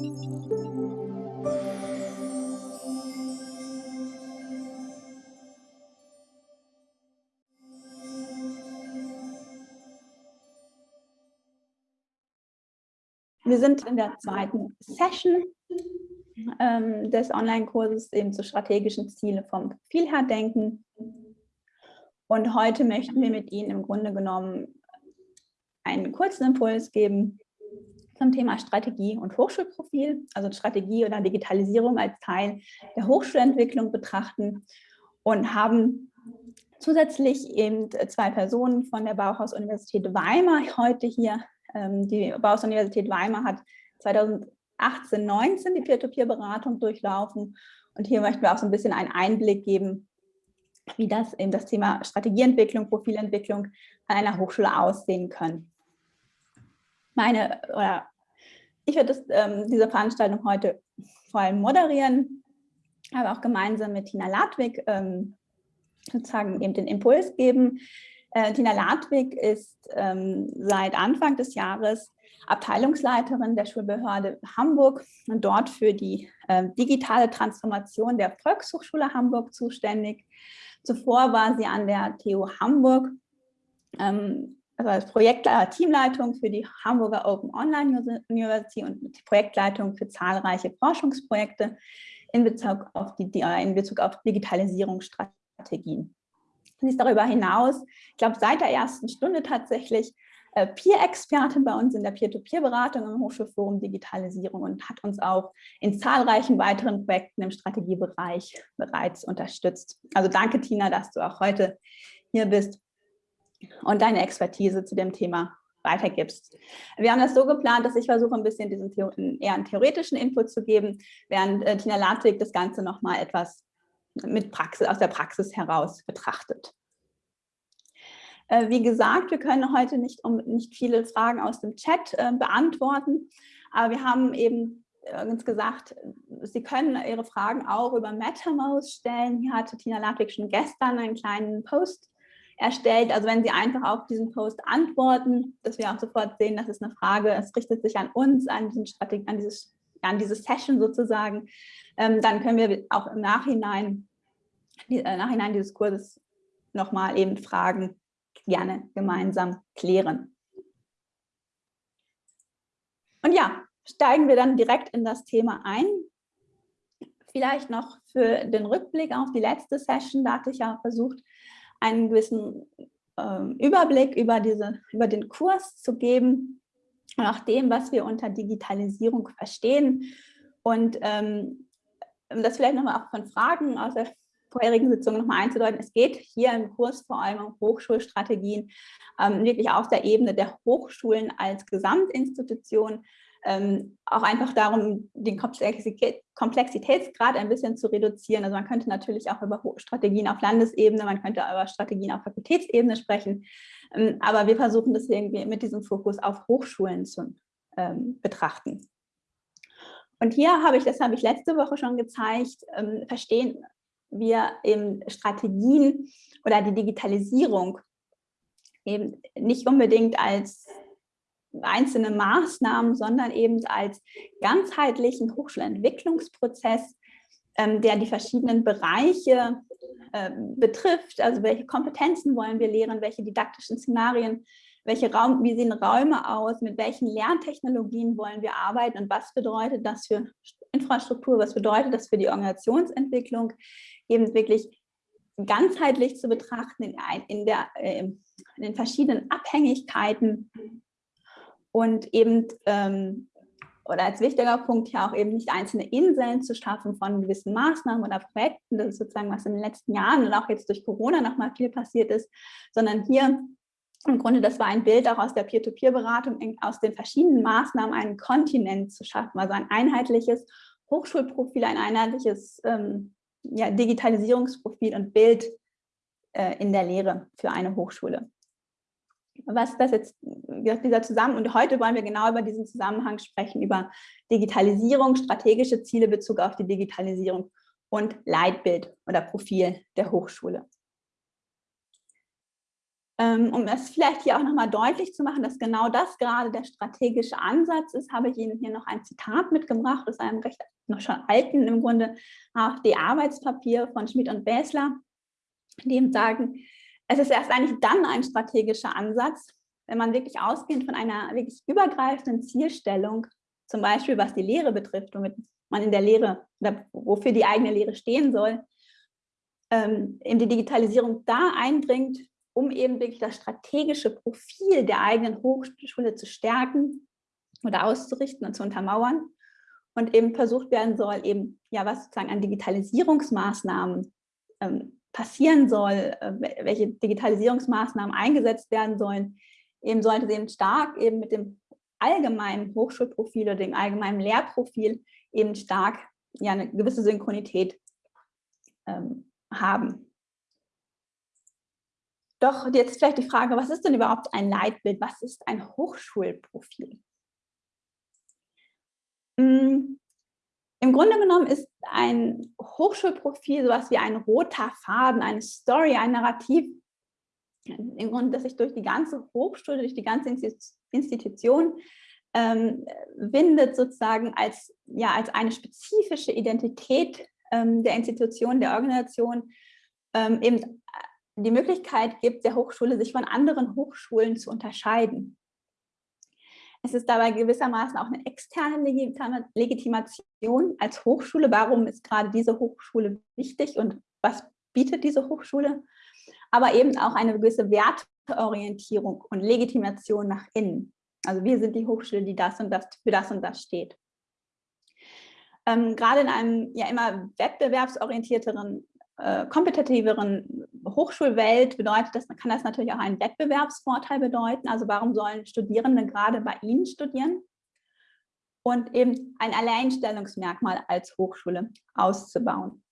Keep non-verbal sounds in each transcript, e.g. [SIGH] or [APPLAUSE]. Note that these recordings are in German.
Wir sind in der zweiten Session ähm, des Online-Kurses eben zu strategischen Ziele vom Profil her denken. Und heute möchten wir mit Ihnen im Grunde genommen einen kurzen Impuls geben zum Thema Strategie und Hochschulprofil, also Strategie oder Digitalisierung als Teil der Hochschulentwicklung betrachten und haben zusätzlich eben zwei Personen von der Bauhaus-Universität Weimar heute hier ähm, die Bauhaus-Universität Weimar hat 2018, 19 die Peer-to-Peer-Beratung durchlaufen. Und hier möchten wir auch so ein bisschen einen Einblick geben, wie das eben das Thema Strategieentwicklung, Profilentwicklung an einer Hochschule aussehen können. Meine, oder ich werde das, ähm, diese Veranstaltung heute vor allem moderieren, aber auch gemeinsam mit Tina Ladwig ähm, sozusagen eben den Impuls geben, äh, Tina Ladwig ist ähm, seit Anfang des Jahres Abteilungsleiterin der Schulbehörde Hamburg und dort für die äh, digitale Transformation der Volkshochschule Hamburg zuständig. Zuvor war sie an der TU Hamburg, ähm, also als Projektleiter, Teamleitung für die Hamburger Open Online University und Projektleitung für zahlreiche Forschungsprojekte in Bezug auf, die, in Bezug auf Digitalisierungsstrategien. Sie ist darüber hinaus, ich glaube, seit der ersten Stunde tatsächlich äh, Peer-Expertin bei uns in der Peer-to-Peer-Beratung im Hochschulforum Digitalisierung und hat uns auch in zahlreichen weiteren Projekten im Strategiebereich bereits unterstützt. Also danke, Tina, dass du auch heute hier bist und deine Expertise zu dem Thema weitergibst. Wir haben das so geplant, dass ich versuche, ein bisschen diesen eher einen theoretischen Input zu geben, während äh, Tina Ladwig das Ganze nochmal etwas mit Praxis, aus der Praxis heraus betrachtet. Äh, wie gesagt, wir können heute nicht, um, nicht viele Fragen aus dem Chat äh, beantworten, aber wir haben eben uns gesagt, Sie können Ihre Fragen auch über MetaMouse stellen. Hier hatte Tina Ladwig schon gestern einen kleinen Post erstellt. Also wenn Sie einfach auf diesen Post antworten, dass wir auch sofort sehen, das ist eine Frage, es richtet sich an uns, an, an, dieses, an diese Session sozusagen, ähm, dann können wir auch im Nachhinein, die, äh, Nachhinein dieses Kurses nochmal eben Fragen gerne gemeinsam klären. Und ja, steigen wir dann direkt in das Thema ein. Vielleicht noch für den Rückblick auf die letzte Session, da hatte ich ja versucht, einen gewissen äh, Überblick über, diese, über den Kurs zu geben, nach dem, was wir unter Digitalisierung verstehen. Und ähm, das vielleicht nochmal auch von Fragen aus der vorherigen Sitzung nochmal einzudeuten, es geht hier im Kurs vor allem um Hochschulstrategien, ähm, wirklich auf der Ebene der Hochschulen als Gesamtinstitution, ähm, auch einfach darum, den Komplexitätsgrad ein bisschen zu reduzieren. Also man könnte natürlich auch über Strategien auf Landesebene, man könnte über Strategien auf Fakultätsebene sprechen, ähm, aber wir versuchen das irgendwie mit diesem Fokus auf Hochschulen zu ähm, betrachten. Und hier habe ich, das habe ich letzte Woche schon gezeigt, ähm, verstehen wir eben Strategien oder die Digitalisierung eben nicht unbedingt als einzelne Maßnahmen, sondern eben als ganzheitlichen Hochschulentwicklungsprozess, ähm, der die verschiedenen Bereiche äh, betrifft. Also welche Kompetenzen wollen wir lehren, welche didaktischen Szenarien welche Raum, wie sehen Räume aus, mit welchen Lerntechnologien wollen wir arbeiten und was bedeutet das für Infrastruktur, was bedeutet das für die Organisationsentwicklung, eben wirklich ganzheitlich zu betrachten in, in, der, äh, in den verschiedenen Abhängigkeiten und eben, ähm, oder als wichtiger Punkt hier auch eben nicht einzelne Inseln zu schaffen von gewissen Maßnahmen oder Projekten, das ist sozusagen, was in den letzten Jahren und auch jetzt durch Corona nochmal viel passiert ist, sondern hier im Grunde, das war ein Bild auch aus der Peer-to-Peer-Beratung, aus den verschiedenen Maßnahmen einen Kontinent zu schaffen, also ein einheitliches Hochschulprofil, ein einheitliches ähm, ja, Digitalisierungsprofil und Bild äh, in der Lehre für eine Hochschule. Was das jetzt, dieser Zusammenhang, und heute wollen wir genau über diesen Zusammenhang sprechen, über Digitalisierung, strategische Ziele Bezug auf die Digitalisierung und Leitbild oder Profil der Hochschule. Ähm, um es vielleicht hier auch nochmal deutlich zu machen, dass genau das gerade der strategische Ansatz ist, habe ich Ihnen hier noch ein Zitat mitgebracht aus einem recht noch schon alten im Grunde AfD-Arbeitspapier von Schmidt und Bäsler, die eben sagen, es ist erst eigentlich dann ein strategischer Ansatz, wenn man wirklich ausgehend von einer wirklich übergreifenden Zielstellung, zum Beispiel was die Lehre betrifft, womit man in der Lehre, wofür die eigene Lehre stehen soll, ähm, in die Digitalisierung da eindringt, um eben wirklich das strategische Profil der eigenen Hochschule zu stärken oder auszurichten und zu untermauern. Und eben versucht werden soll, eben, ja, was sozusagen an Digitalisierungsmaßnahmen ähm, passieren soll, äh, welche Digitalisierungsmaßnahmen eingesetzt werden sollen, eben sollte eben stark eben mit dem allgemeinen Hochschulprofil oder dem allgemeinen Lehrprofil eben stark ja, eine gewisse Synchronität ähm, haben. Doch jetzt vielleicht die Frage, was ist denn überhaupt ein Leitbild? Was ist ein Hochschulprofil? Hm, Im Grunde genommen ist ein Hochschulprofil sowas wie ein roter Faden, eine Story, ein Narrativ, im Grunde, dass sich durch die ganze Hochschule, durch die ganze Institution ähm, windet sozusagen als, ja, als eine spezifische Identität ähm, der Institution, der Organisation, ähm, eben die Möglichkeit gibt, der Hochschule sich von anderen Hochschulen zu unterscheiden. Es ist dabei gewissermaßen auch eine externe Legitimation als Hochschule. Warum ist gerade diese Hochschule wichtig und was bietet diese Hochschule? Aber eben auch eine gewisse Werteorientierung und Legitimation nach innen. Also wir sind die Hochschule, die das und das für das und das steht. Ähm, gerade in einem ja immer wettbewerbsorientierteren äh, kompetitiveren Hochschulwelt bedeutet das, kann das natürlich auch einen Wettbewerbsvorteil bedeuten. Also warum sollen Studierende gerade bei Ihnen studieren? Und eben ein Alleinstellungsmerkmal als Hochschule auszubauen.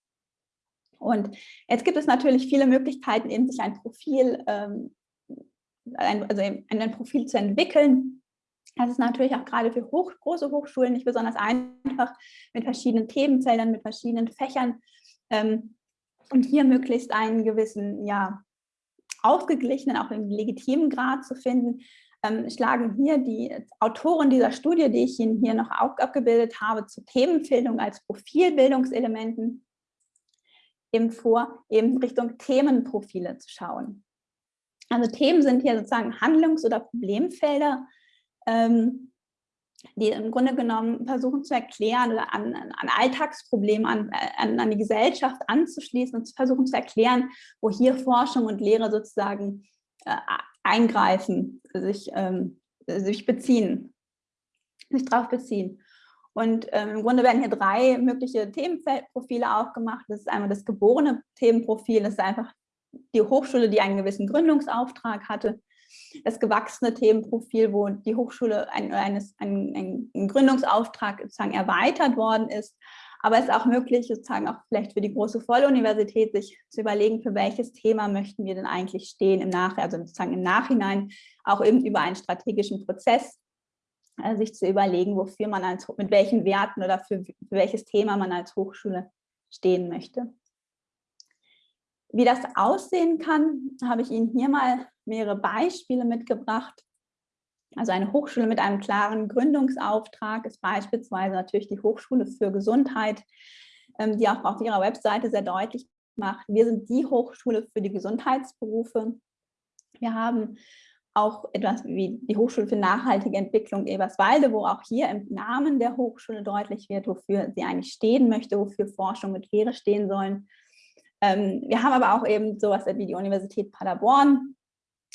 Und jetzt gibt es natürlich viele Möglichkeiten, eben sich ein Profil, ähm, ein, also ein Profil zu entwickeln. Das ist natürlich auch gerade für hoch, große Hochschulen nicht besonders einfach, mit verschiedenen Themenfeldern, mit verschiedenen Fächern ähm, und hier möglichst einen gewissen, ja, ausgeglichenen, auch im legitimen Grad zu finden, ähm, schlagen hier die Autoren dieser Studie, die ich Ihnen hier noch abgebildet habe, zu Themenfindung als Profilbildungselementen eben vor, eben Richtung Themenprofile zu schauen. Also Themen sind hier sozusagen Handlungs- oder Problemfelder, ähm, die im Grunde genommen versuchen zu erklären oder an, an Alltagsproblemen, an, an, an, die Gesellschaft anzuschließen und zu versuchen zu erklären, wo hier Forschung und Lehre sozusagen äh, eingreifen, sich, ähm, sich beziehen, sich darauf beziehen. Und ähm, im Grunde werden hier drei mögliche Themenprofile aufgemacht. Das ist einmal das geborene Themenprofil, das ist einfach die Hochschule, die einen gewissen Gründungsauftrag hatte das gewachsene Themenprofil, wo die Hochschule ein, eines, ein, ein Gründungsauftrag sozusagen erweitert worden ist. Aber es ist auch möglich, sozusagen auch vielleicht für die große Volluniversität, sich zu überlegen, für welches Thema möchten wir denn eigentlich stehen im Nachhinein, also sozusagen im Nachhinein auch eben über einen strategischen Prozess äh, sich zu überlegen, wofür man als, mit welchen Werten oder für, für welches Thema man als Hochschule stehen möchte. Wie das aussehen kann, habe ich Ihnen hier mal mehrere Beispiele mitgebracht. Also eine Hochschule mit einem klaren Gründungsauftrag ist beispielsweise natürlich die Hochschule für Gesundheit, ähm, die auch auf ihrer Webseite sehr deutlich macht, wir sind die Hochschule für die Gesundheitsberufe. Wir haben auch etwas wie die Hochschule für nachhaltige Entwicklung Eberswalde, wo auch hier im Namen der Hochschule deutlich wird, wofür sie eigentlich stehen möchte, wofür Forschung mit Lehre stehen sollen. Ähm, wir haben aber auch eben sowas wie die Universität Paderborn,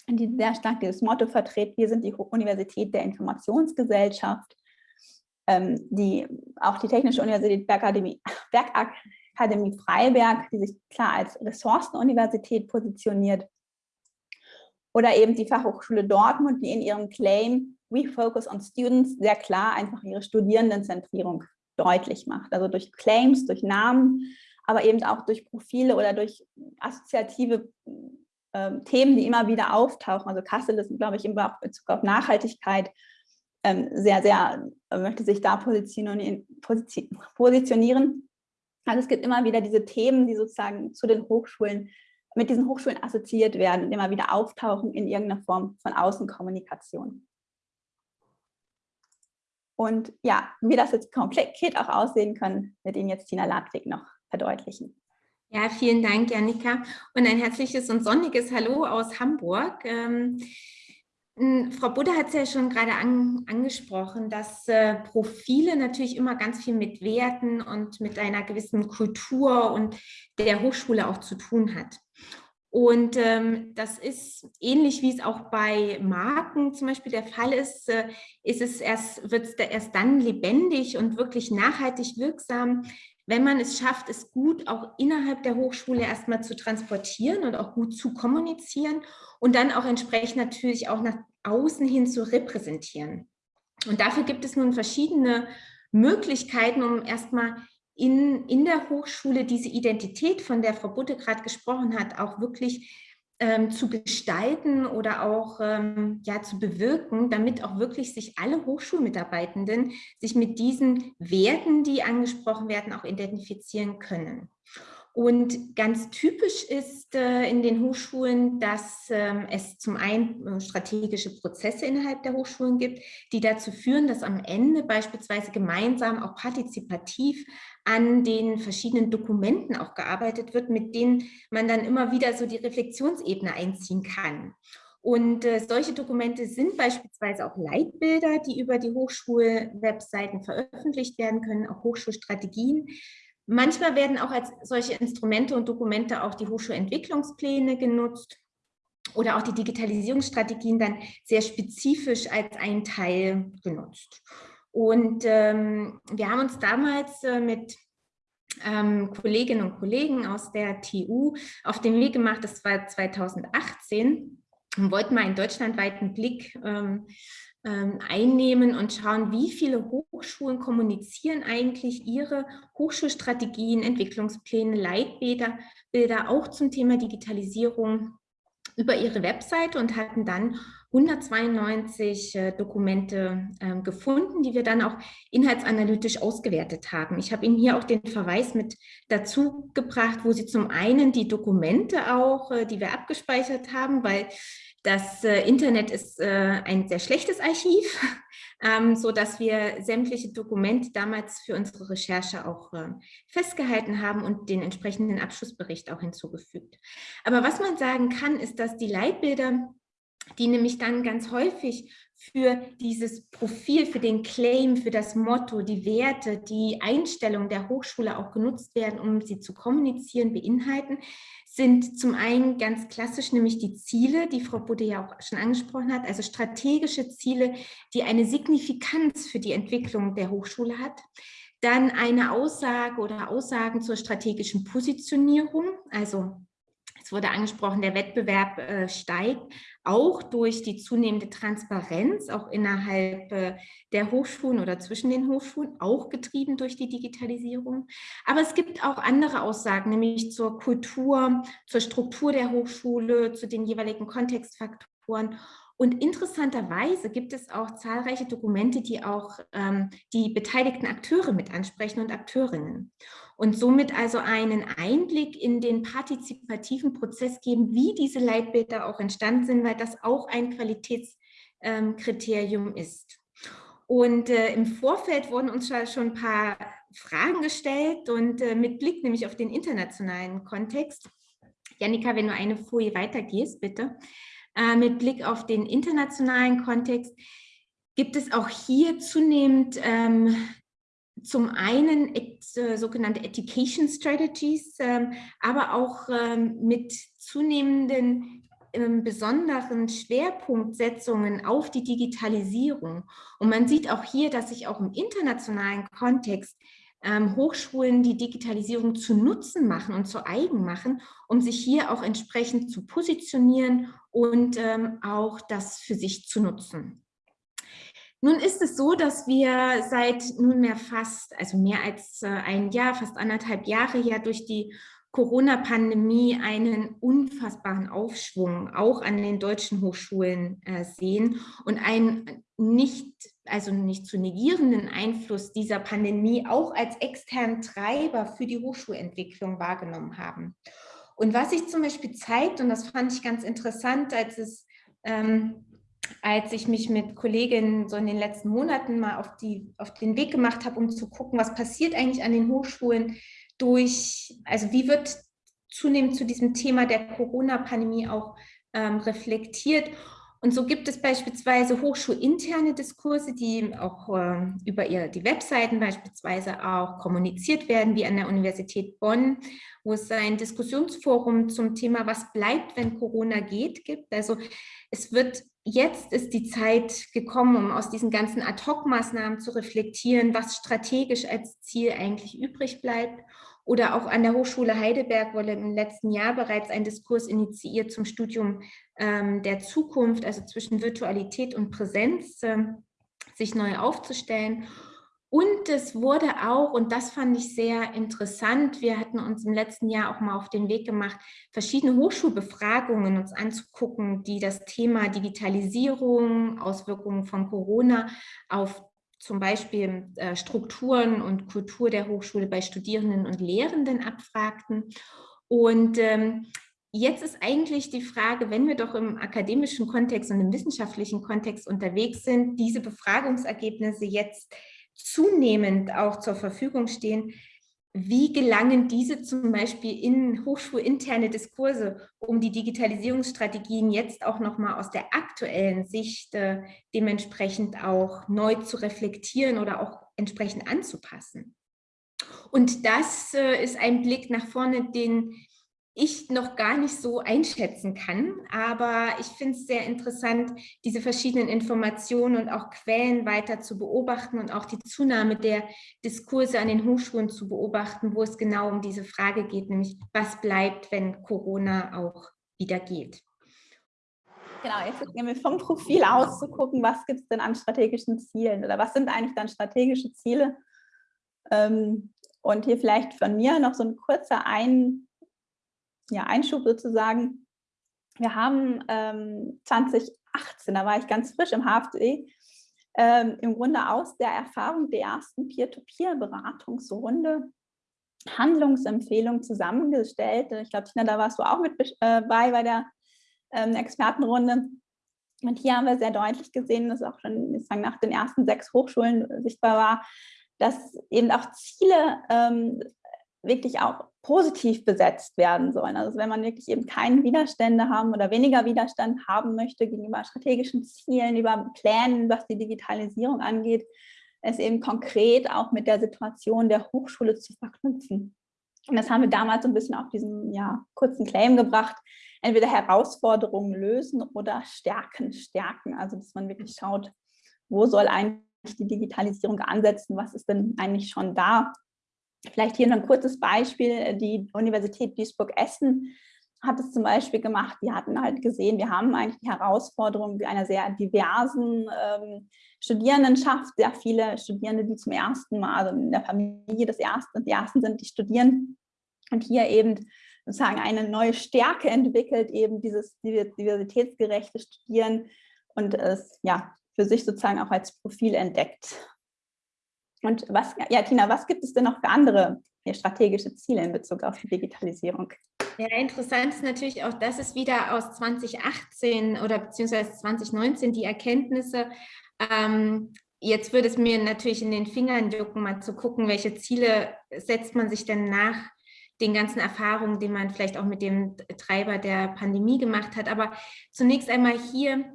die sehr stark dieses Motto vertritt, wir sind die Universität der Informationsgesellschaft, ähm, die, auch die Technische Universität Bergakademie, [LAUGHS] Bergakademie Freiberg, die sich klar als Ressourcenuniversität positioniert, oder eben die Fachhochschule Dortmund, die in ihrem Claim We Focus on Students sehr klar einfach ihre Studierendenzentrierung deutlich macht. Also durch Claims, durch Namen, aber eben auch durch Profile oder durch assoziative ähm, Themen, die immer wieder auftauchen. Also Kassel ist, glaube ich, in Bezug auf Nachhaltigkeit ähm, sehr, sehr, möchte sich da positionieren, positionieren. Also es gibt immer wieder diese Themen, die sozusagen zu den Hochschulen mit diesen Hochschulen assoziiert werden, immer wieder auftauchen in irgendeiner Form von Außenkommunikation. Und ja, wie das jetzt konkret auch aussehen kann, wird Ihnen jetzt Tina Ladwig noch verdeutlichen. Ja, vielen Dank, Janika. Und ein herzliches und sonniges Hallo aus Hamburg. Ähm, Frau Budde hat es ja schon gerade an, angesprochen, dass äh, Profile natürlich immer ganz viel mit Werten und mit einer gewissen Kultur und der Hochschule auch zu tun hat. Und ähm, das ist ähnlich, wie es auch bei Marken zum Beispiel der Fall ist, äh, ist es erst, wird es erst dann lebendig und wirklich nachhaltig wirksam, wenn man es schafft, es gut auch innerhalb der Hochschule erstmal zu transportieren und auch gut zu kommunizieren und dann auch entsprechend natürlich auch nach außen hin zu repräsentieren. Und dafür gibt es nun verschiedene Möglichkeiten, um erstmal in, in der Hochschule diese Identität, von der Frau Butte gerade gesprochen hat, auch wirklich ähm, zu gestalten oder auch ähm, ja, zu bewirken, damit auch wirklich sich alle Hochschulmitarbeitenden sich mit diesen Werten, die angesprochen werden, auch identifizieren können. Und ganz typisch ist äh, in den Hochschulen, dass ähm, es zum einen äh, strategische Prozesse innerhalb der Hochschulen gibt, die dazu führen, dass am Ende beispielsweise gemeinsam auch partizipativ an den verschiedenen Dokumenten auch gearbeitet wird, mit denen man dann immer wieder so die Reflexionsebene einziehen kann. Und äh, solche Dokumente sind beispielsweise auch Leitbilder, die über die Hochschulwebseiten veröffentlicht werden können, auch Hochschulstrategien, Manchmal werden auch als solche Instrumente und Dokumente auch die Hochschulentwicklungspläne genutzt oder auch die Digitalisierungsstrategien dann sehr spezifisch als ein Teil genutzt. Und ähm, wir haben uns damals äh, mit ähm, Kolleginnen und Kollegen aus der TU auf den Weg gemacht, das war 2018, und wollten mal einen deutschlandweiten Blick ähm, einnehmen und schauen, wie viele Hochschulen kommunizieren eigentlich ihre Hochschulstrategien, Entwicklungspläne, Leitbilder Bilder auch zum Thema Digitalisierung über ihre Webseite und hatten dann 192 äh, Dokumente äh, gefunden, die wir dann auch inhaltsanalytisch ausgewertet haben. Ich habe Ihnen hier auch den Verweis mit dazu gebracht, wo Sie zum einen die Dokumente auch, äh, die wir abgespeichert haben, weil das äh, Internet ist äh, ein sehr schlechtes Archiv, [LAUGHS] ähm, so dass wir sämtliche Dokumente damals für unsere Recherche auch äh, festgehalten haben und den entsprechenden Abschlussbericht auch hinzugefügt. Aber was man sagen kann, ist, dass die Leitbilder, die nämlich dann ganz häufig für dieses Profil, für den Claim, für das Motto, die Werte, die Einstellung der Hochschule auch genutzt werden, um sie zu kommunizieren, beinhalten, sind zum einen ganz klassisch, nämlich die Ziele, die Frau Budde ja auch schon angesprochen hat, also strategische Ziele, die eine Signifikanz für die Entwicklung der Hochschule hat. Dann eine Aussage oder Aussagen zur strategischen Positionierung, also es wurde angesprochen, der Wettbewerb äh, steigt, auch durch die zunehmende Transparenz, auch innerhalb äh, der Hochschulen oder zwischen den Hochschulen, auch getrieben durch die Digitalisierung. Aber es gibt auch andere Aussagen, nämlich zur Kultur, zur Struktur der Hochschule, zu den jeweiligen Kontextfaktoren und interessanterweise gibt es auch zahlreiche Dokumente, die auch ähm, die beteiligten Akteure mit ansprechen und Akteurinnen. Und somit also einen Einblick in den partizipativen Prozess geben, wie diese Leitbilder auch entstanden sind, weil das auch ein Qualitätskriterium ähm, ist. Und äh, im Vorfeld wurden uns schon ein paar Fragen gestellt und äh, mit Blick nämlich auf den internationalen Kontext. Janika, wenn du eine Folie weitergehst, bitte. Äh, mit Blick auf den internationalen Kontext gibt es auch hier zunehmend ähm, zum einen äh, sogenannte Education Strategies, ähm, aber auch ähm, mit zunehmenden ähm, besonderen Schwerpunktsetzungen auf die Digitalisierung. Und man sieht auch hier, dass sich auch im internationalen Kontext ähm, Hochschulen die Digitalisierung zu Nutzen machen und zu eigen machen, um sich hier auch entsprechend zu positionieren und ähm, auch das für sich zu nutzen. Nun ist es so, dass wir seit nunmehr fast, also mehr als äh, ein Jahr, fast anderthalb Jahre ja durch die Corona-Pandemie einen unfassbaren Aufschwung auch an den deutschen Hochschulen äh, sehen und einen nicht, also nicht zu negierenden Einfluss dieser Pandemie auch als externen Treiber für die Hochschulentwicklung wahrgenommen haben. Und was sich zum Beispiel zeigt, und das fand ich ganz interessant, als es ähm, als ich mich mit Kolleginnen so in den letzten Monaten mal auf, die, auf den Weg gemacht habe, um zu gucken, was passiert eigentlich an den Hochschulen durch, also wie wird zunehmend zu diesem Thema der Corona-Pandemie auch ähm, reflektiert. Und so gibt es beispielsweise hochschulinterne Diskurse, die auch äh, über ihr, die Webseiten beispielsweise auch kommuniziert werden, wie an der Universität Bonn, wo es ein Diskussionsforum zum Thema Was bleibt, wenn Corona geht, gibt. Also es wird jetzt ist die Zeit gekommen, um aus diesen ganzen Ad-Hoc-Maßnahmen zu reflektieren, was strategisch als Ziel eigentlich übrig bleibt. Oder auch an der Hochschule Heidelberg wurde im letzten Jahr bereits ein Diskurs initiiert zum Studium ähm, der Zukunft, also zwischen Virtualität und Präsenz, äh, sich neu aufzustellen. Und es wurde auch, und das fand ich sehr interessant, wir hatten uns im letzten Jahr auch mal auf den Weg gemacht, verschiedene Hochschulbefragungen uns anzugucken, die das Thema Digitalisierung, Auswirkungen von Corona auf zum Beispiel äh, Strukturen und Kultur der Hochschule bei Studierenden und Lehrenden abfragten. Und ähm, jetzt ist eigentlich die Frage, wenn wir doch im akademischen Kontext und im wissenschaftlichen Kontext unterwegs sind, diese Befragungsergebnisse jetzt zunehmend auch zur Verfügung stehen, wie gelangen diese zum Beispiel in hochschulinterne Diskurse, um die Digitalisierungsstrategien jetzt auch nochmal aus der aktuellen Sicht äh, dementsprechend auch neu zu reflektieren oder auch entsprechend anzupassen? Und das äh, ist ein Blick nach vorne, den ich noch gar nicht so einschätzen kann. Aber ich finde es sehr interessant, diese verschiedenen Informationen und auch Quellen weiter zu beobachten und auch die Zunahme der Diskurse an den Hochschulen zu beobachten, wo es genau um diese Frage geht, nämlich was bleibt, wenn Corona auch wieder geht. Genau, jetzt gehen wir vom Profil aus zu gucken, was gibt es denn an strategischen Zielen oder was sind eigentlich dann strategische Ziele? Ähm, und hier vielleicht von mir noch so ein kurzer Ein ja, Einschub sozusagen. Wir haben ähm, 2018, da war ich ganz frisch im HFD, ähm, im Grunde aus der Erfahrung der ersten Peer-to-Peer-Beratungsrunde Handlungsempfehlungen zusammengestellt. Ich glaube, Tina, da warst du auch mit äh, bei der ähm, Expertenrunde. Und hier haben wir sehr deutlich gesehen, dass auch schon nach den ersten sechs Hochschulen sichtbar war, dass eben auch Ziele ähm, wirklich auch positiv besetzt werden sollen. Also wenn man wirklich eben keine Widerstände haben oder weniger Widerstand haben möchte gegenüber strategischen Zielen, über Plänen, was die Digitalisierung angeht, es eben konkret auch mit der Situation der Hochschule zu verknüpfen. Und das haben wir damals so ein bisschen auf diesen ja, kurzen Claim gebracht, entweder Herausforderungen lösen oder Stärken stärken. Also dass man wirklich schaut, wo soll eigentlich die Digitalisierung ansetzen, was ist denn eigentlich schon da Vielleicht hier noch ein kurzes Beispiel. Die Universität Duisburg-Essen hat es zum Beispiel gemacht. Die hatten halt gesehen, wir haben eigentlich die Herausforderung einer sehr diversen ähm, Studierendenschaft, sehr viele Studierende, die zum ersten Mal, also in der Familie des Ersten, die Ersten sind, die studieren und hier eben sozusagen eine neue Stärke entwickelt, eben dieses diversitätsgerechte Studieren und es ja für sich sozusagen auch als Profil entdeckt. Und was, ja, Tina, was gibt es denn noch für andere strategische Ziele in Bezug auf die Digitalisierung? Ja, interessant ist natürlich auch, dass es wieder aus 2018 oder beziehungsweise 2019 die Erkenntnisse, ähm, jetzt würde es mir natürlich in den Fingern jucken, mal zu gucken, welche Ziele setzt man sich denn nach den ganzen Erfahrungen, die man vielleicht auch mit dem Treiber der Pandemie gemacht hat. Aber zunächst einmal hier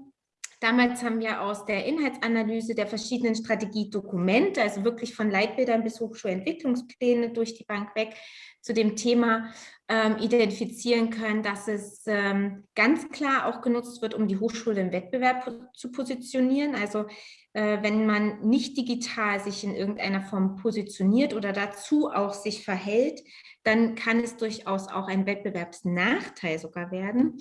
Damals haben wir aus der Inhaltsanalyse der verschiedenen Strategiedokumente, also wirklich von Leitbildern bis Hochschulentwicklungspläne durch die Bank weg, zu dem Thema ähm, identifizieren können, dass es ähm, ganz klar auch genutzt wird, um die Hochschule im Wettbewerb zu positionieren. Also äh, wenn man nicht digital sich in irgendeiner Form positioniert oder dazu auch sich verhält, dann kann es durchaus auch ein Wettbewerbsnachteil sogar werden.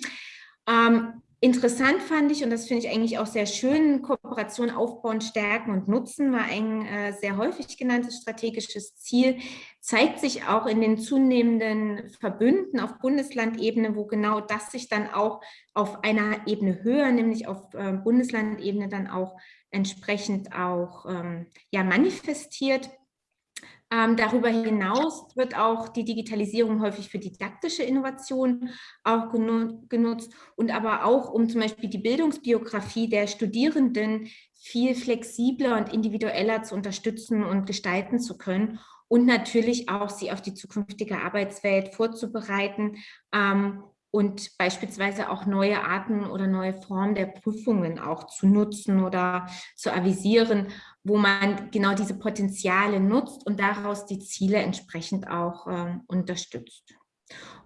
Ähm, Interessant fand ich, und das finde ich eigentlich auch sehr schön, Kooperation aufbauen, stärken und nutzen war ein äh, sehr häufig genanntes strategisches Ziel, zeigt sich auch in den zunehmenden Verbünden auf Bundeslandebene, wo genau das sich dann auch auf einer Ebene höher, nämlich auf äh, Bundeslandebene dann auch entsprechend auch ähm, ja, manifestiert. Ähm, darüber hinaus wird auch die Digitalisierung häufig für didaktische Innovation auch genutzt und aber auch, um zum Beispiel die Bildungsbiografie der Studierenden viel flexibler und individueller zu unterstützen und gestalten zu können und natürlich auch sie auf die zukünftige Arbeitswelt vorzubereiten ähm, und beispielsweise auch neue Arten oder neue Formen der Prüfungen auch zu nutzen oder zu avisieren, wo man genau diese Potenziale nutzt und daraus die Ziele entsprechend auch äh, unterstützt.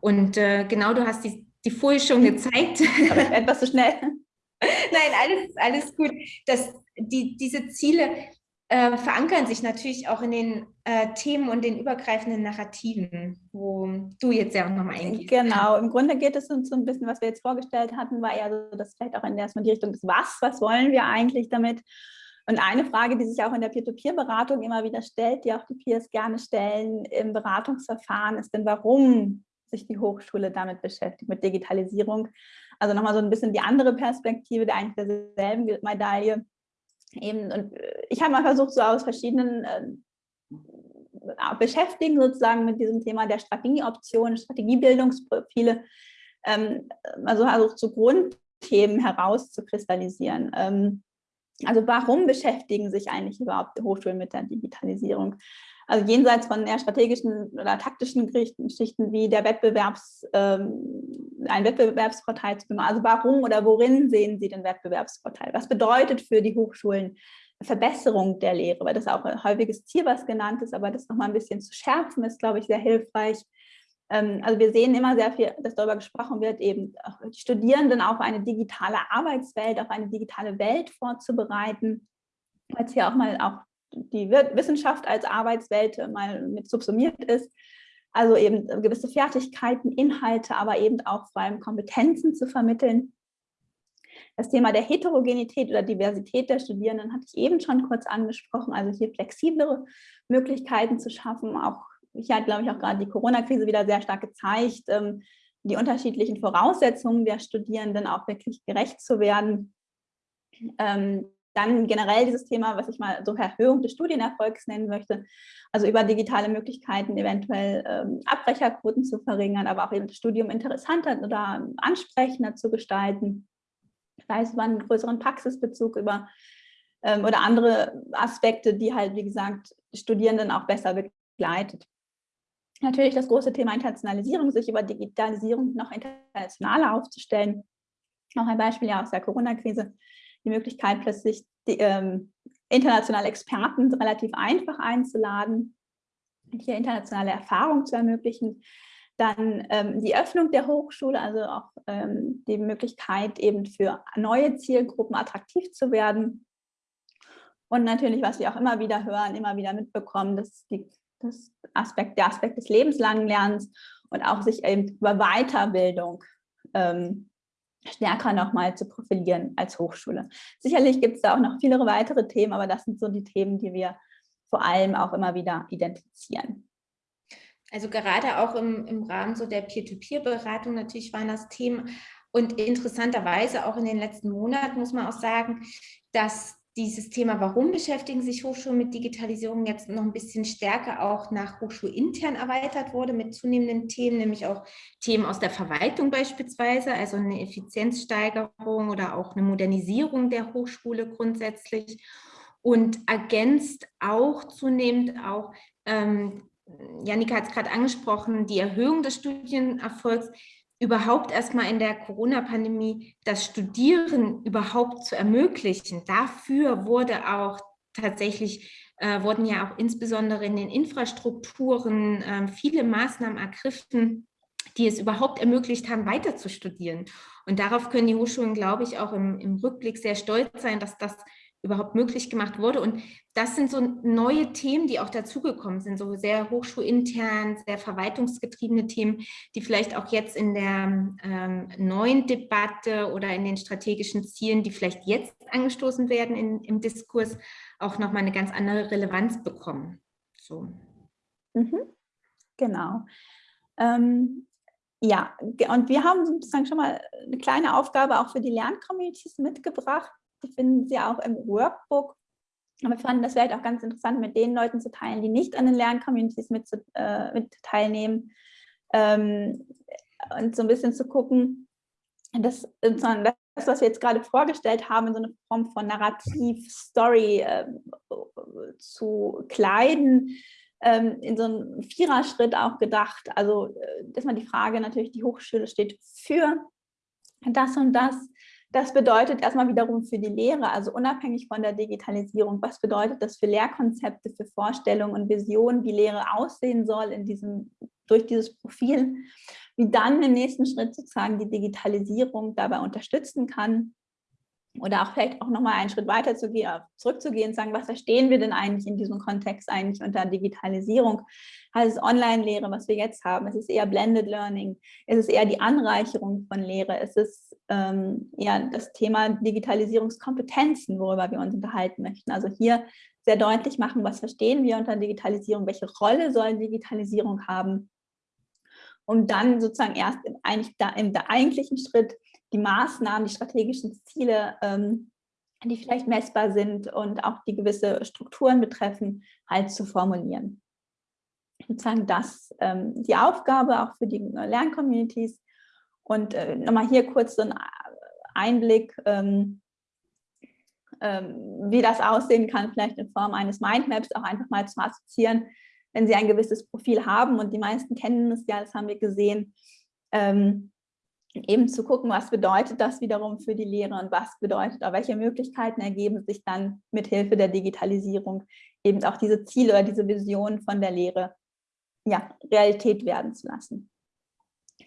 Und äh, genau, du hast die, die Folie schon gezeigt. Aber etwas zu schnell. [LAUGHS] Nein, alles, alles gut. Das, die, diese Ziele äh, verankern sich natürlich auch in den äh, Themen und den übergreifenden Narrativen, wo du jetzt ja auch nochmal eingehst. Genau, im Grunde geht es uns so ein bisschen, was wir jetzt vorgestellt hatten, war ja so, dass vielleicht auch in erstmal die Richtung des Was, was wollen wir eigentlich damit? Und eine Frage, die sich auch in der Peer-to-Peer-Beratung immer wieder stellt, die auch die Peers gerne stellen im Beratungsverfahren, ist denn, warum sich die Hochschule damit beschäftigt, mit Digitalisierung? Also nochmal so ein bisschen die andere Perspektive der eigentlich derselben Medaille eben, und ich habe mal versucht, so aus verschiedenen äh, Beschäftigen sozusagen mit diesem Thema der Strategieoptionen, Strategiebildungsprofile, ähm, also versucht, so Grundthemen herauszukristallisieren. Ähm, also warum beschäftigen sich eigentlich überhaupt Hochschulen mit der Digitalisierung? Also jenseits von eher strategischen oder taktischen Geschichten wie der Wettbewerbs, ähm, ein Wettbewerbsvorteil zu machen. Also warum oder worin sehen Sie den Wettbewerbsvorteil? Was bedeutet für die Hochschulen Verbesserung der Lehre? Weil das auch ein häufiges Ziel, was genannt ist, aber das nochmal ein bisschen zu schärfen, ist, glaube ich, sehr hilfreich. Ähm, also wir sehen immer sehr viel, dass darüber gesprochen wird, eben die Studierenden auf eine digitale Arbeitswelt, auf eine digitale Welt vorzubereiten, es hier auch mal auch die Wissenschaft als Arbeitswelt mal mit subsumiert ist. Also eben gewisse Fertigkeiten, Inhalte, aber eben auch vor allem Kompetenzen zu vermitteln. Das Thema der Heterogenität oder Diversität der Studierenden hatte ich eben schon kurz angesprochen, also hier flexiblere Möglichkeiten zu schaffen. Auch hier hat, glaube ich, auch gerade die Corona-Krise wieder sehr stark gezeigt, ähm, die unterschiedlichen Voraussetzungen der Studierenden auch wirklich gerecht zu werden. Ähm, dann generell dieses Thema, was ich mal so Erhöhung des Studienerfolgs nennen möchte, also über digitale Möglichkeiten eventuell ähm, Abbrecherquoten zu verringern, aber auch eben das Studium interessanter oder ansprechender zu gestalten, sei es über einen größeren Praxisbezug über ähm, oder andere Aspekte, die halt, wie gesagt, Studierenden auch besser begleitet. Natürlich das große Thema Internationalisierung, sich über Digitalisierung noch internationaler aufzustellen. Auch ein Beispiel ja aus der Corona-Krise die Möglichkeit, plötzlich die, ähm, internationale Experten relativ einfach einzuladen, hier internationale Erfahrung zu ermöglichen. Dann ähm, die Öffnung der Hochschule, also auch ähm, die Möglichkeit eben für neue Zielgruppen attraktiv zu werden. Und natürlich, was wir auch immer wieder hören, immer wieder mitbekommen, dass die, das Aspekt, der Aspekt des lebenslangen Lernens und auch sich eben über Weiterbildung ähm, stärker nochmal zu profilieren als Hochschule. Sicherlich gibt es da auch noch viele weitere Themen, aber das sind so die Themen, die wir vor allem auch immer wieder identifizieren. Also gerade auch im, im Rahmen so der Peer-to-Peer-Beratung natürlich waren das Themen und interessanterweise auch in den letzten Monaten muss man auch sagen, dass dieses Thema, warum beschäftigen sich Hochschulen mit Digitalisierung, jetzt noch ein bisschen stärker auch nach Hochschulintern erweitert wurde mit zunehmenden Themen, nämlich auch Themen aus der Verwaltung beispielsweise, also eine Effizienzsteigerung oder auch eine Modernisierung der Hochschule grundsätzlich. Und ergänzt auch zunehmend auch, ähm, Janika hat es gerade angesprochen, die Erhöhung des Studienerfolgs überhaupt erstmal in der Corona-Pandemie das Studieren überhaupt zu ermöglichen. Dafür wurde auch tatsächlich, äh, wurden ja auch insbesondere in den Infrastrukturen äh, viele Maßnahmen ergriffen, die es überhaupt ermöglicht haben, weiter zu studieren. Und darauf können die Hochschulen, glaube ich, auch im, im Rückblick sehr stolz sein, dass das überhaupt möglich gemacht wurde. Und das sind so neue Themen, die auch dazugekommen sind, so sehr hochschulintern, sehr verwaltungsgetriebene Themen, die vielleicht auch jetzt in der ähm, neuen Debatte oder in den strategischen Zielen, die vielleicht jetzt angestoßen werden in, im Diskurs, auch nochmal eine ganz andere Relevanz bekommen. So. Mhm. Genau. Ähm, ja, und wir haben sozusagen schon mal eine kleine Aufgabe auch für die Lerncommunities mitgebracht die finden Sie auch im Workbook. Aber wir fanden das vielleicht auch ganz interessant, mit den Leuten zu teilen, die nicht an den Lerncommunities mit, äh, mit teilnehmen. Ähm, und so ein bisschen zu gucken, dass das, was wir jetzt gerade vorgestellt haben, in so eine Form von Narrativ, Story äh, zu kleiden, ähm, in so einem Viererschritt auch gedacht. Also, äh, dass man die Frage natürlich, die Hochschule steht für das und das. Das bedeutet erstmal wiederum für die Lehre, also unabhängig von der Digitalisierung, was bedeutet das für Lehrkonzepte, für Vorstellungen und Visionen, wie Lehre aussehen soll in diesem, durch dieses Profil, wie dann im nächsten Schritt sozusagen die Digitalisierung dabei unterstützen kann oder auch vielleicht auch nochmal einen Schritt weiter zu gehen, zurückzugehen und sagen, was verstehen wir denn eigentlich in diesem Kontext eigentlich unter Digitalisierung? Heißt es Online-Lehre, was wir jetzt haben? Es ist eher Blended Learning, es ist eher die Anreicherung von Lehre, es ist ähm, eher das Thema Digitalisierungskompetenzen, worüber wir uns unterhalten möchten. Also hier sehr deutlich machen, was verstehen wir unter Digitalisierung, welche Rolle soll Digitalisierung haben, um dann sozusagen erst im, eigentlich im eigentlichen Schritt die Maßnahmen, die strategischen Ziele, ähm, die vielleicht messbar sind und auch die gewisse Strukturen betreffen, halt zu formulieren. Sozusagen das ähm, die Aufgabe auch für die Lerncommunities. Und äh, nochmal hier kurz so ein Einblick, ähm, ähm, wie das aussehen kann, vielleicht in Form eines Mindmaps auch einfach mal zu assoziieren, wenn Sie ein gewisses Profil haben und die meisten kennen es ja, das haben wir gesehen, ähm, eben zu gucken, was bedeutet das wiederum für die Lehre und was bedeutet, auch welche Möglichkeiten ergeben sich dann mit Hilfe der Digitalisierung, eben auch diese Ziele oder diese Vision von der Lehre ja, Realität werden zu lassen.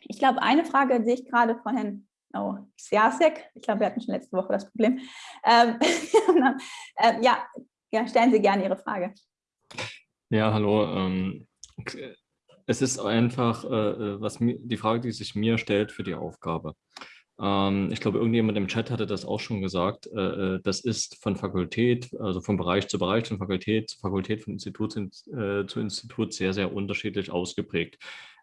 Ich glaube, eine Frage sehe ich gerade von Herrn oh, Siasek, ich glaube, wir hatten schon letzte Woche das Problem. Ähm, [LAUGHS] äh, ja, ja, stellen Sie gerne Ihre Frage. Ja, hallo. Ähm, es ist einfach äh, äh, was mir, die Frage, die sich mir stellt für die Aufgabe. Ähm, ich glaube, irgendjemand im Chat hatte das auch schon gesagt. Äh, äh, das ist von Fakultät, also von Bereich zu Bereich, von Fakultät zu Fakultät, von Institut zu, äh, zu Institut sehr, sehr unterschiedlich ausgeprägt.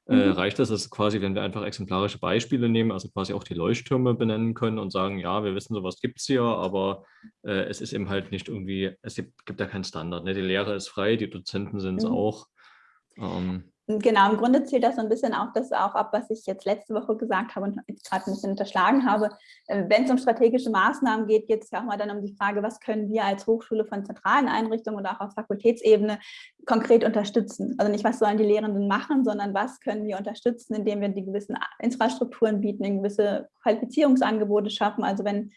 Äh, mhm. reicht das, dass quasi, wenn wir einfach exemplarische Beispiele nehmen, also quasi auch die Leuchttürme benennen können und sagen, ja, wir wissen, sowas gibt es hier, aber es ist eben halt nicht irgendwie, es gibt, gibt ja keinen Standard. Ne? Die Lehre ist frei, die Dozenten sind es mhm. auch. Ähm, Genau, im Grunde zählt das so ein bisschen auch das auch ab, was ich jetzt letzte Woche gesagt habe und gerade ein bisschen unterschlagen habe. Äh, wenn es um strategische Maßnahmen geht, geht es ja auch mal dann um die Frage, was können wir als Hochschule von zentralen Einrichtungen oder auch auf Fakultätsebene konkret unterstützen. Also nicht, was sollen die Lehrenden machen, sondern was können wir unterstützen, indem wir die gewissen Infrastrukturen bieten, gewisse Qualifizierungsangebote schaffen. Also wenn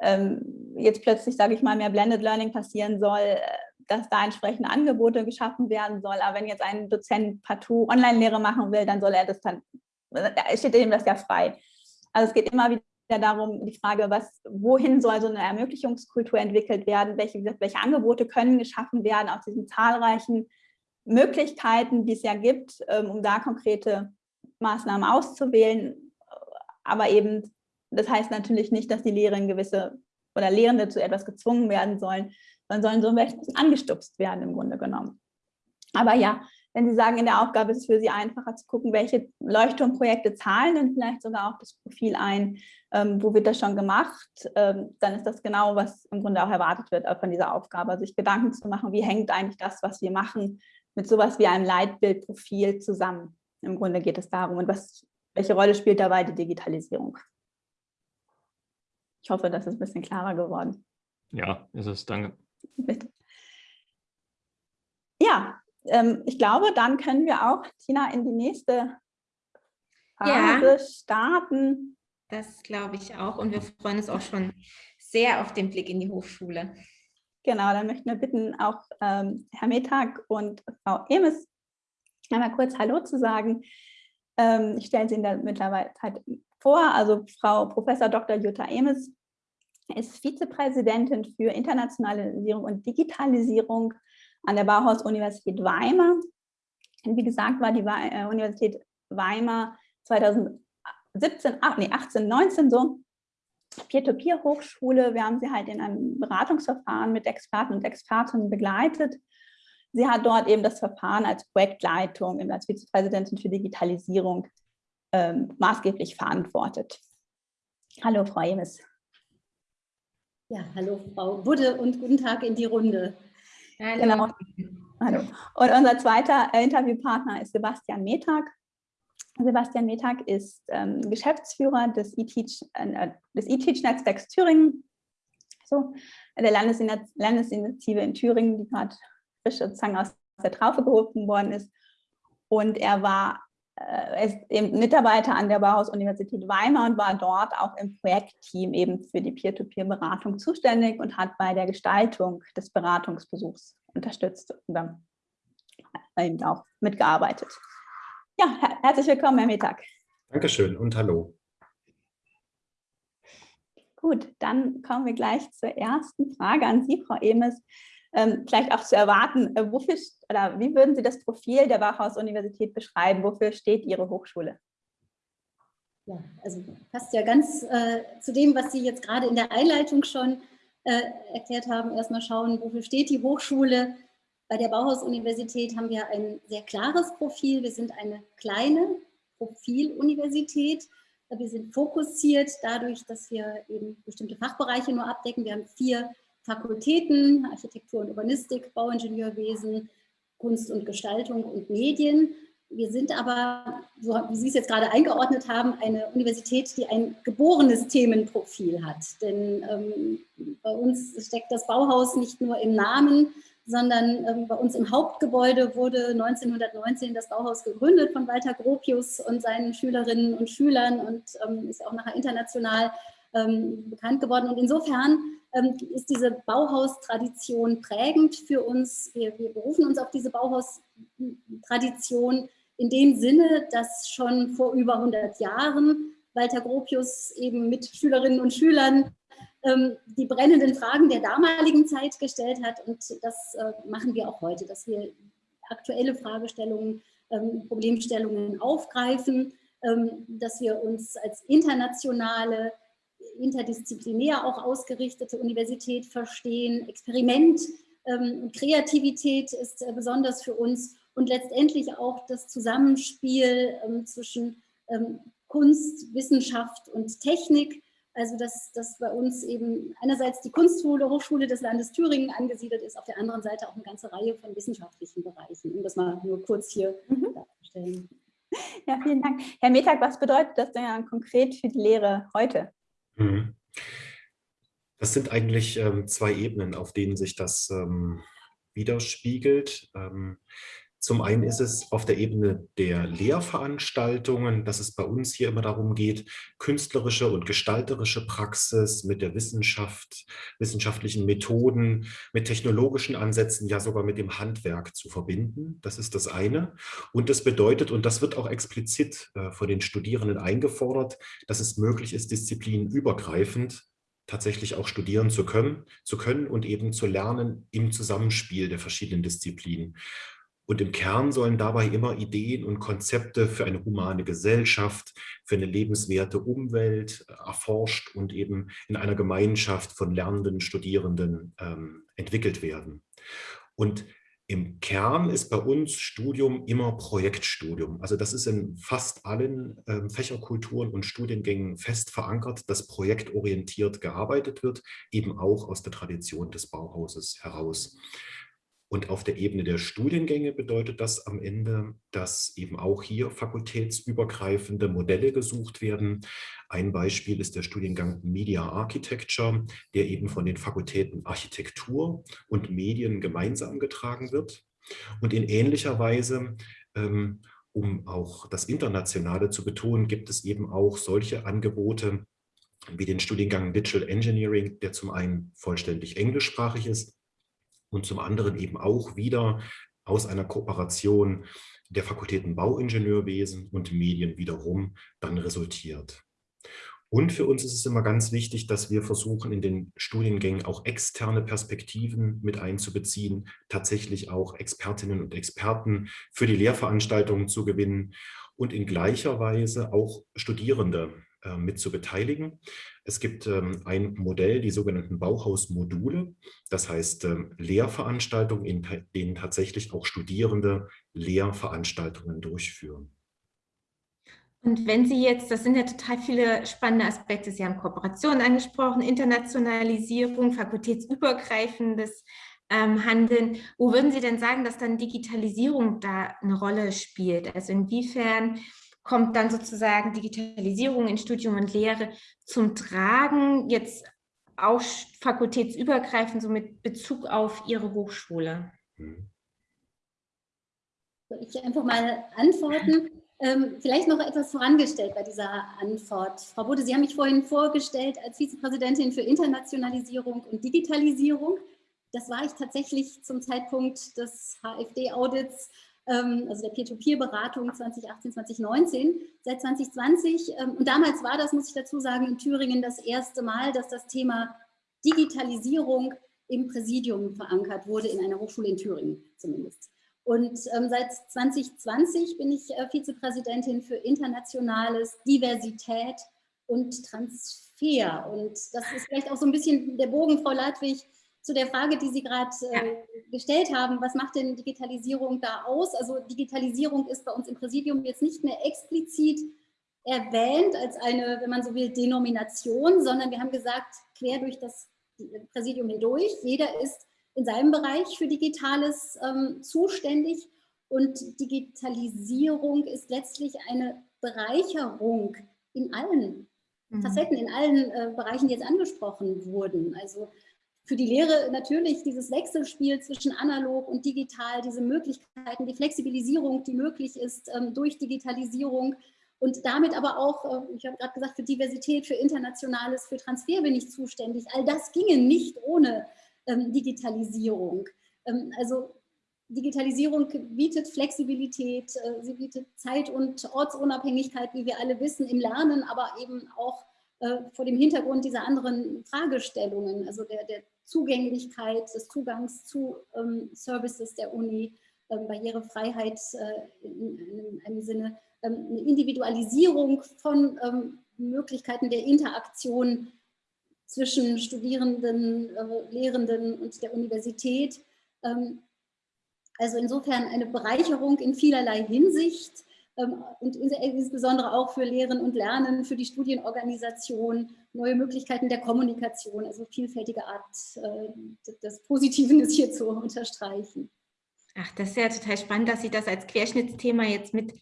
ähm, jetzt plötzlich, sage ich mal, mehr Blended Learning passieren soll, äh, dass da entsprechende Angebote geschaffen werden soll. Aber wenn jetzt ein Dozent partout Online-Lehre machen will, dann soll er das dann, da steht ihm das ja frei. Also es geht immer wieder darum, die Frage, was, wohin soll so eine Ermöglichungskultur entwickelt werden, welche, welche Angebote können geschaffen werden aus diesen zahlreichen Möglichkeiten, die es ja gibt, ähm, um da konkrete Maßnahmen auszuwählen. Aber eben, das heißt natürlich nicht, dass die Lehrerinnen gewisse oder Lehrende zu etwas gezwungen werden sollen, dann sollen so ein bisschen angestupst werden im Grunde genommen. Aber ja, wenn Sie sagen, in der Aufgabe ist es für Sie einfacher zu gucken, welche Leuchtturmprojekte zahlen denn vielleicht sogar auch das Profil ein, ähm, wo wird das schon gemacht, ähm, dann ist das genau, was im Grunde auch erwartet wird von dieser Aufgabe, sich Gedanken zu machen, wie hängt eigentlich das, was wir machen, mit sowas wie einem Leitbildprofil zusammen. Im Grunde geht es darum, und was, welche Rolle spielt dabei die Digitalisierung. Ich hoffe, das ist ein bisschen klarer geworden. Ja, ist es, danke. Bitte. Ja, ähm, ich glaube, dann können wir auch, Tina, in die nächste Phase ja, starten. Das glaube ich auch und wir freuen uns auch schon sehr auf den Blick in die Hochschule. Genau, dann möchten wir bitten, auch ähm, Herr Metag und Frau Emes einmal kurz Hallo zu sagen. Ähm, ich stelle Sie in der mittlerweile vor, also Frau Professor Dr. Jutta Emes ist Vizepräsidentin für Internationalisierung und Digitalisierung an der Bauhaus-Universität Weimar. Und wie gesagt, war die äh, Universität Weimar 2017, ach, nee, 18, 19 so Peer-to-Peer-Hochschule. Wir haben sie halt in einem Beratungsverfahren mit Experten und Expertinnen begleitet. Sie hat dort eben das Verfahren als Projektleitung, als Vizepräsidentin für Digitalisierung ähm, maßgeblich verantwortet. Hallo, Frau Emes. Ja, hallo Frau Budde und guten Tag in die Runde. Hallo. Genau. Hallo. Und unser zweiter Interviewpartner ist Sebastian Metag. Sebastian Metag ist ähm, Geschäftsführer des eTeach, äh, des netzwerks Thüringen, so, der Landesinitiative in Thüringen, die gerade frisch sozusagen aus der Traufe gehoben worden ist. Und er war äh, Mitarbeiter an der Bauhaus-Universität Weimar und war dort auch im Projektteam eben für die Peer-to-Peer-Beratung zuständig und hat bei der Gestaltung des Beratungsbesuchs unterstützt und eben auch mitgearbeitet. Ja, her herzlich willkommen, Herr Mittag. Dankeschön und hallo. Gut, dann kommen wir gleich zur ersten Frage an Sie, Frau Emes ähm, vielleicht auch zu erwarten. Äh, wofür, oder wie würden Sie das Profil der Bauhaus-Universität beschreiben? Wofür steht Ihre Hochschule? Ja, also passt ja ganz äh, zu dem, was Sie jetzt gerade in der Einleitung schon äh, erklärt haben. Erstmal schauen, wofür steht die Hochschule. Bei der Bauhaus-Universität haben wir ein sehr klares Profil. Wir sind eine kleine Profiluniversität. Wir sind fokussiert dadurch, dass wir eben bestimmte Fachbereiche nur abdecken. Wir haben vier Fakultäten, Architektur und Urbanistik, Bauingenieurwesen, Kunst und Gestaltung und Medien. Wir sind aber, so wie Sie es jetzt gerade eingeordnet haben, eine Universität, die ein geborenes Themenprofil hat. Denn ähm, bei uns steckt das Bauhaus nicht nur im Namen, sondern ähm, bei uns im Hauptgebäude wurde 1919 das Bauhaus gegründet von Walter Gropius und seinen Schülerinnen und Schülern und ähm, ist auch nachher international ähm, bekannt geworden. Und insofern ist diese Bauhaustradition prägend für uns. Wir, wir berufen uns auf diese Bauhaustradition in dem Sinne, dass schon vor über 100 Jahren Walter Gropius eben mit Schülerinnen und Schülern ähm, die brennenden Fragen der damaligen Zeit gestellt hat. Und das äh, machen wir auch heute, dass wir aktuelle Fragestellungen, ähm, Problemstellungen aufgreifen, ähm, dass wir uns als internationale interdisziplinär auch ausgerichtete Universität verstehen. Experiment ähm, und Kreativität ist äh, besonders für uns und letztendlich auch das Zusammenspiel ähm, zwischen ähm, Kunst, Wissenschaft und Technik. Also dass, dass bei uns eben einerseits die Kunstschule, Hochschule des Landes Thüringen angesiedelt ist, auf der anderen Seite auch eine ganze Reihe von wissenschaftlichen Bereichen, um das mal nur kurz hier mhm. darzustellen. Ja, vielen Dank. Herr Metag, was bedeutet das denn konkret für die Lehre heute? Mhm. Das sind eigentlich ähm, zwei Ebenen, auf denen sich das ähm, widerspiegelt. Ähm, zum einen ist es auf der Ebene der Lehrveranstaltungen, dass es bei uns hier immer darum geht, künstlerische und gestalterische Praxis mit der Wissenschaft, wissenschaftlichen Methoden, mit technologischen Ansätzen, ja sogar mit dem Handwerk zu verbinden. Das ist das eine. Und das bedeutet, und das wird auch explizit äh, von den Studierenden eingefordert, dass es möglich ist, disziplinübergreifend tatsächlich auch studieren zu können, zu können und eben zu lernen im Zusammenspiel der verschiedenen Disziplinen. Und im Kern sollen dabei immer Ideen und Konzepte für eine humane Gesellschaft, für eine lebenswerte Umwelt äh, erforscht und eben in einer Gemeinschaft von lernenden Studierenden ähm, entwickelt werden. Und im Kern ist bei uns Studium immer Projektstudium. Also das ist in fast allen ähm, Fächerkulturen und Studiengängen fest verankert, dass projektorientiert gearbeitet wird, eben auch aus der Tradition des Bauhauses heraus. Und auf der Ebene der Studiengänge bedeutet das am Ende, dass eben auch hier fakultätsübergreifende Modelle gesucht werden. Ein Beispiel ist der Studiengang Media Architecture, der eben von den Fakultäten Architektur und Medien gemeinsam getragen wird. Und in ähnlicher Weise ähm, um auch das Internationale zu betonen, gibt es eben auch solche Angebote wie den Studiengang Digital Engineering, der zum einen vollständig englischsprachig ist, und zum anderen eben auch wieder aus einer Kooperation der Fakultäten Bauingenieurwesen und Medien wiederum dann resultiert. Und für uns ist es immer ganz wichtig, dass wir versuchen, in den Studiengängen auch externe Perspektiven mit einzubeziehen, tatsächlich auch Expertinnen und Experten für die Lehrveranstaltungen zu gewinnen und in gleicher Weise auch Studierende äh, mit zu beteiligen. Es gibt ähm, ein Modell, die sogenannten Bauhausmodule, das heißt ähm, Lehrveranstaltungen, in denen tatsächlich auch Studierende Lehrveranstaltungen durchführen. Und wenn Sie jetzt, das sind ja total viele spannende Aspekte, Sie haben Kooperation angesprochen, Internationalisierung, fakultätsübergreifendes ähm, handeln. Wo würden Sie denn sagen, dass dann Digitalisierung da eine Rolle spielt? Also inwiefern kommt dann sozusagen Digitalisierung in Studium und Lehre zum Tragen, jetzt auch fakultätsübergreifend, so mit Bezug auf Ihre Hochschule? Soll ich einfach mal antworten? Ähm, vielleicht noch etwas vorangestellt bei dieser Antwort. Frau Bode, Sie haben mich vorhin vorgestellt als Vizepräsidentin für Internationalisierung und Digitalisierung. Das war ich tatsächlich zum Zeitpunkt des HFD-Audits also der Peer-to-Peer-Beratung 2018, 2019, seit 2020. Ähm, und damals war das, muss ich dazu sagen, in Thüringen das erste Mal, dass das Thema Digitalisierung im Präsidium verankert wurde, in einer Hochschule in Thüringen zumindest. Und ähm, seit 2020 bin ich äh, Vizepräsidentin für internationales Diversität und Transfer. Und das ist vielleicht auch so ein bisschen der Bogen, Frau Ladwig, zu der Frage, die Sie gerade äh, gestellt haben, was macht denn Digitalisierung da aus? Also Digitalisierung ist bei uns im Präsidium jetzt nicht mehr explizit erwähnt als eine, wenn man so will, Denomination, sondern wir haben gesagt, quer durch das Präsidium hindurch, jeder ist in seinem Bereich für Digitales ähm, zuständig und Digitalisierung ist letztlich eine Bereicherung in allen mhm. Facetten, in allen äh, Bereichen, die jetzt angesprochen wurden. Also für die Lehre natürlich dieses Wechselspiel zwischen analog und digital, diese Möglichkeiten, die Flexibilisierung, die möglich ist ähm, durch Digitalisierung und damit aber auch, äh, ich habe gerade gesagt, für Diversität, für Internationales, für Transfer bin ich zuständig. All das ginge nicht ohne ähm, Digitalisierung. Ähm, also Digitalisierung bietet Flexibilität, äh, sie bietet Zeit- und Ortsunabhängigkeit, wie wir alle wissen, im Lernen, aber eben auch vor dem Hintergrund dieser anderen Fragestellungen, also der, der Zugänglichkeit, des Zugangs zu ähm, Services der Uni, ähm, Barrierefreiheit äh, in, in, einem Sinne, ähm, eine Individualisierung von ähm, Möglichkeiten der Interaktion zwischen Studierenden, äh, Lehrenden und der Universität. Ähm, also insofern eine Bereicherung in vielerlei Hinsicht und insbesondere auch für Lehren und Lernen, für die Studienorganisation, neue Möglichkeiten der Kommunikation, also vielfältige Art äh, des Positiven ist hier zu unterstreichen. Ach, das ist ja total spannend, dass Sie das als Querschnittsthema jetzt mit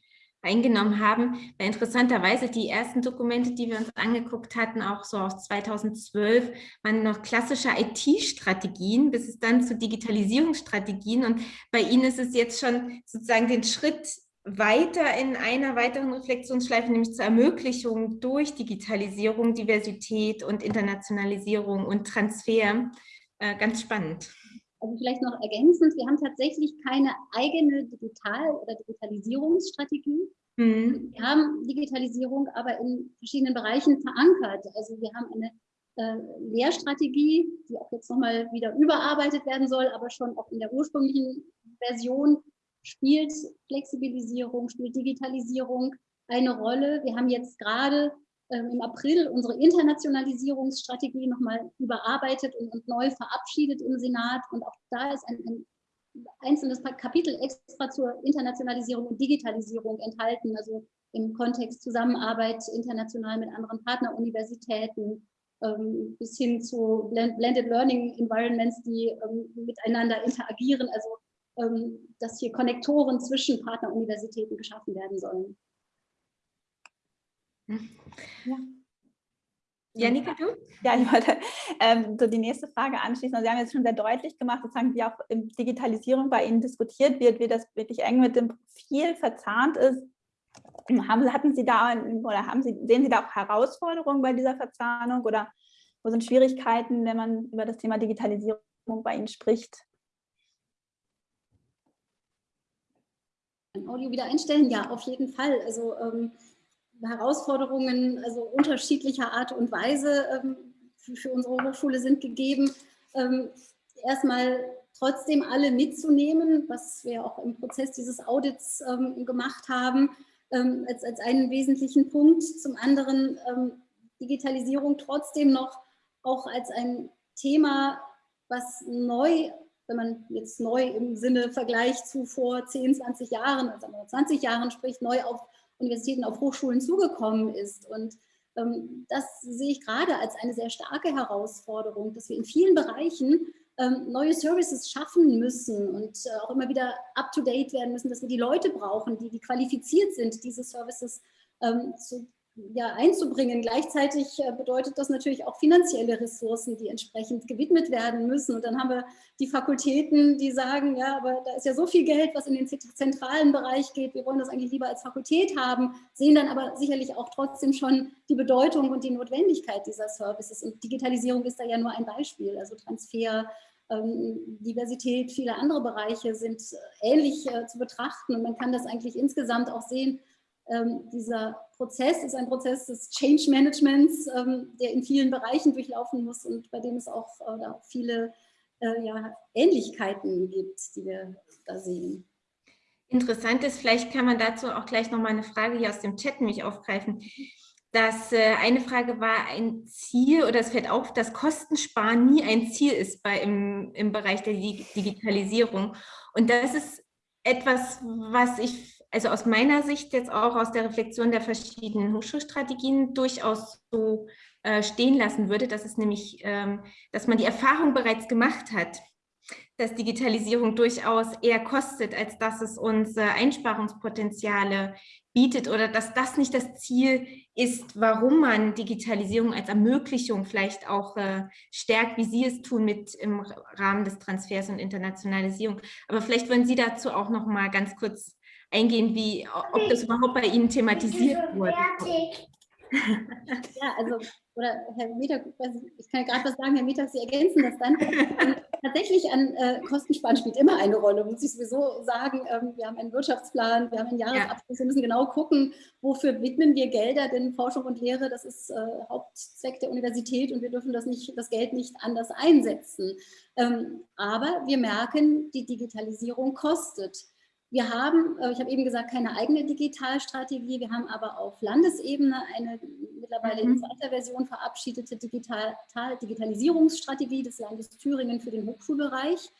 eingenommen haben. Weil interessanterweise die ersten Dokumente, die wir uns angeguckt hatten, auch so aus 2012, waren noch klassische IT-Strategien, bis es dann zu Digitalisierungsstrategien. Und bei Ihnen ist es jetzt schon sozusagen den Schritt weiter in einer weiteren Reflexionsschleife, nämlich zur Ermöglichung durch Digitalisierung, Diversität und Internationalisierung und Transfer. Äh, ganz spannend. Also vielleicht noch ergänzend, wir haben tatsächlich keine eigene Digital- oder Digitalisierungsstrategie. Mhm. Wir haben Digitalisierung aber in verschiedenen Bereichen verankert. Also wir haben eine äh, Lehrstrategie, die auch jetzt nochmal wieder überarbeitet werden soll, aber schon auch in der ursprünglichen Version spielt Flexibilisierung, spielt Digitalisierung eine Rolle. Wir haben jetzt gerade ähm, im April unsere Internationalisierungsstrategie nochmal überarbeitet und, und, neu verabschiedet im Senat. Und auch da ist ein, ein einzelnes Kapitel extra zur Internationalisierung und Digitalisierung enthalten, also im Kontext Zusammenarbeit international mit anderen Partneruniversitäten, ähm, bis hin zu Blended Learning Environments, die ähm, miteinander interagieren. Also dass hier Konnektoren zwischen Partneruniversitäten geschaffen werden sollen. Ja. Janika, du? Ja, ich wollte ähm, so die nächste Frage anschließen. Also Sie haben jetzt schon sehr deutlich gemacht, sozusagen, wie auch in Digitalisierung bei Ihnen diskutiert wird, wie das wirklich eng mit dem Profil verzahnt ist. Haben, hatten Sie da oder haben Sie, sehen Sie da auch Herausforderungen bei dieser Verzahnung oder wo sind Schwierigkeiten, wenn man über das Thema Digitalisierung bei Ihnen spricht? Audio wieder einstellen? Ja, auf jeden Fall. Also ähm, Herausforderungen also unterschiedlicher Art und Weise ähm, für, für, unsere Hochschule sind gegeben. Ähm, erstmal trotzdem alle mitzunehmen, was wir auch im Prozess dieses Audits ähm, gemacht haben, ähm, als, als einen wesentlichen Punkt. Zum anderen ähm, Digitalisierung trotzdem noch auch als ein Thema, was neu wenn man jetzt neu im Sinne Vergleich zu vor 10, 20 Jahren, also 20 Jahren spricht, neu auf Universitäten, auf Hochschulen zugekommen ist. Und ähm, das sehe ich gerade als eine sehr starke Herausforderung, dass wir in vielen Bereichen ähm, neue Services schaffen müssen und äh, auch immer wieder up-to-date werden müssen, dass wir die Leute brauchen, die, die qualifiziert sind, diese Services ähm, zu ja, einzubringen. Gleichzeitig äh, bedeutet das natürlich auch finanzielle Ressourcen, die entsprechend gewidmet werden müssen. Und dann haben wir die Fakultäten, die sagen, ja, aber da ist ja so viel Geld, was in den zentralen Bereich geht. Wir wollen das eigentlich lieber als Fakultät haben, sehen dann aber sicherlich auch trotzdem schon die Bedeutung und die Notwendigkeit dieser Services. Und Digitalisierung ist da ja nur ein Beispiel. Also Transfer, ähm, Diversität, viele andere Bereiche sind äh, ähnlich äh, zu betrachten. Und man kann das eigentlich insgesamt auch sehen, ähm, dieser Prozess ist ein Prozess des Change Managements, ähm, der in vielen Bereichen durchlaufen muss und bei dem es auch, äh, viele äh, ja, Ähnlichkeiten gibt, die wir da sehen. Interessant ist, vielleicht kann man dazu auch gleich noch mal eine Frage hier aus dem Chat nämlich aufgreifen. Das äh, eine Frage war ein Ziel oder es fällt auf, dass Kostensparen nie ein Ziel ist bei, im, im Bereich der Digitalisierung. Und das ist etwas, was ich also aus meiner Sicht jetzt auch aus der Reflexion der verschiedenen Hochschulstrategien durchaus so äh, stehen lassen würde, dass es nämlich, ähm, dass man die Erfahrung bereits gemacht hat, dass Digitalisierung durchaus eher kostet, als dass es uns äh, Einsparungspotenziale bietet oder dass das nicht das Ziel ist, warum man Digitalisierung als Ermöglichung vielleicht auch äh, stärkt, wie Sie es tun mit im Rahmen des Transfers und Internationalisierung. Aber vielleicht wollen Sie dazu auch noch mal ganz kurz eingehen, wie, ob das überhaupt bei Ihnen thematisiert wurde. [LAUGHS] Ja, also, oder Herr Mietag, ich kann ja gerade was sagen, Herr Mietag, Sie ergänzen das dann. [LAUGHS] Tatsächlich an äh, Kostensparen spielt immer eine Rolle, muss ich sowieso sagen. Ähm, wir haben einen Wirtschaftsplan, wir haben einen Jahresabschluss, wir müssen genau gucken, wofür widmen wir Gelder, denn Forschung und Lehre, das ist äh, Hauptzweck der Universität und wir dürfen das, nicht, das Geld nicht anders einsetzen. Ähm, aber wir merken, die Digitalisierung kostet. Wir haben, äh, ich habe eben gesagt, keine eigene Digitalstrategie. Wir haben aber auf Landesebene eine mittlerweile in mhm. zweiter Version verabschiedete Digital Digitalisierungsstrategie des Landes Thüringen für den Hochschulbereich.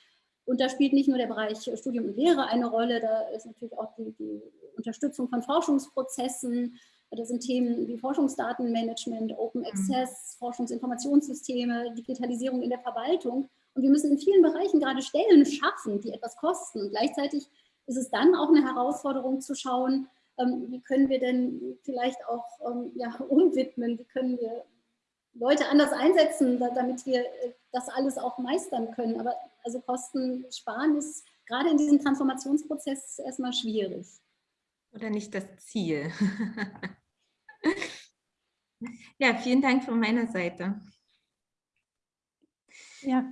Und da spielt nicht nur der Bereich Studium und Lehre eine Rolle, da ist natürlich auch die, die Unterstützung von Forschungsprozessen, da sind Themen wie Forschungsdatenmanagement, Open mhm. Access, Forschungsinformationssysteme, Digitalisierung in der Verwaltung. Und wir müssen in vielen Bereichen gerade Stellen schaffen, die etwas kosten. Und gleichzeitig ist es dann auch eine Herausforderung zu schauen, ähm, wie können wir denn vielleicht auch ähm, ja, [LAUGHS] umwidmen, wie können wir Leute anders einsetzen, damit wir äh, das alles auch meistern können. Aber also Kosten sparen ist gerade in diesem Transformationsprozess erstmal schwierig. Oder nicht das Ziel. [LAUGHS] ja, vielen Dank von meiner Seite. Ja.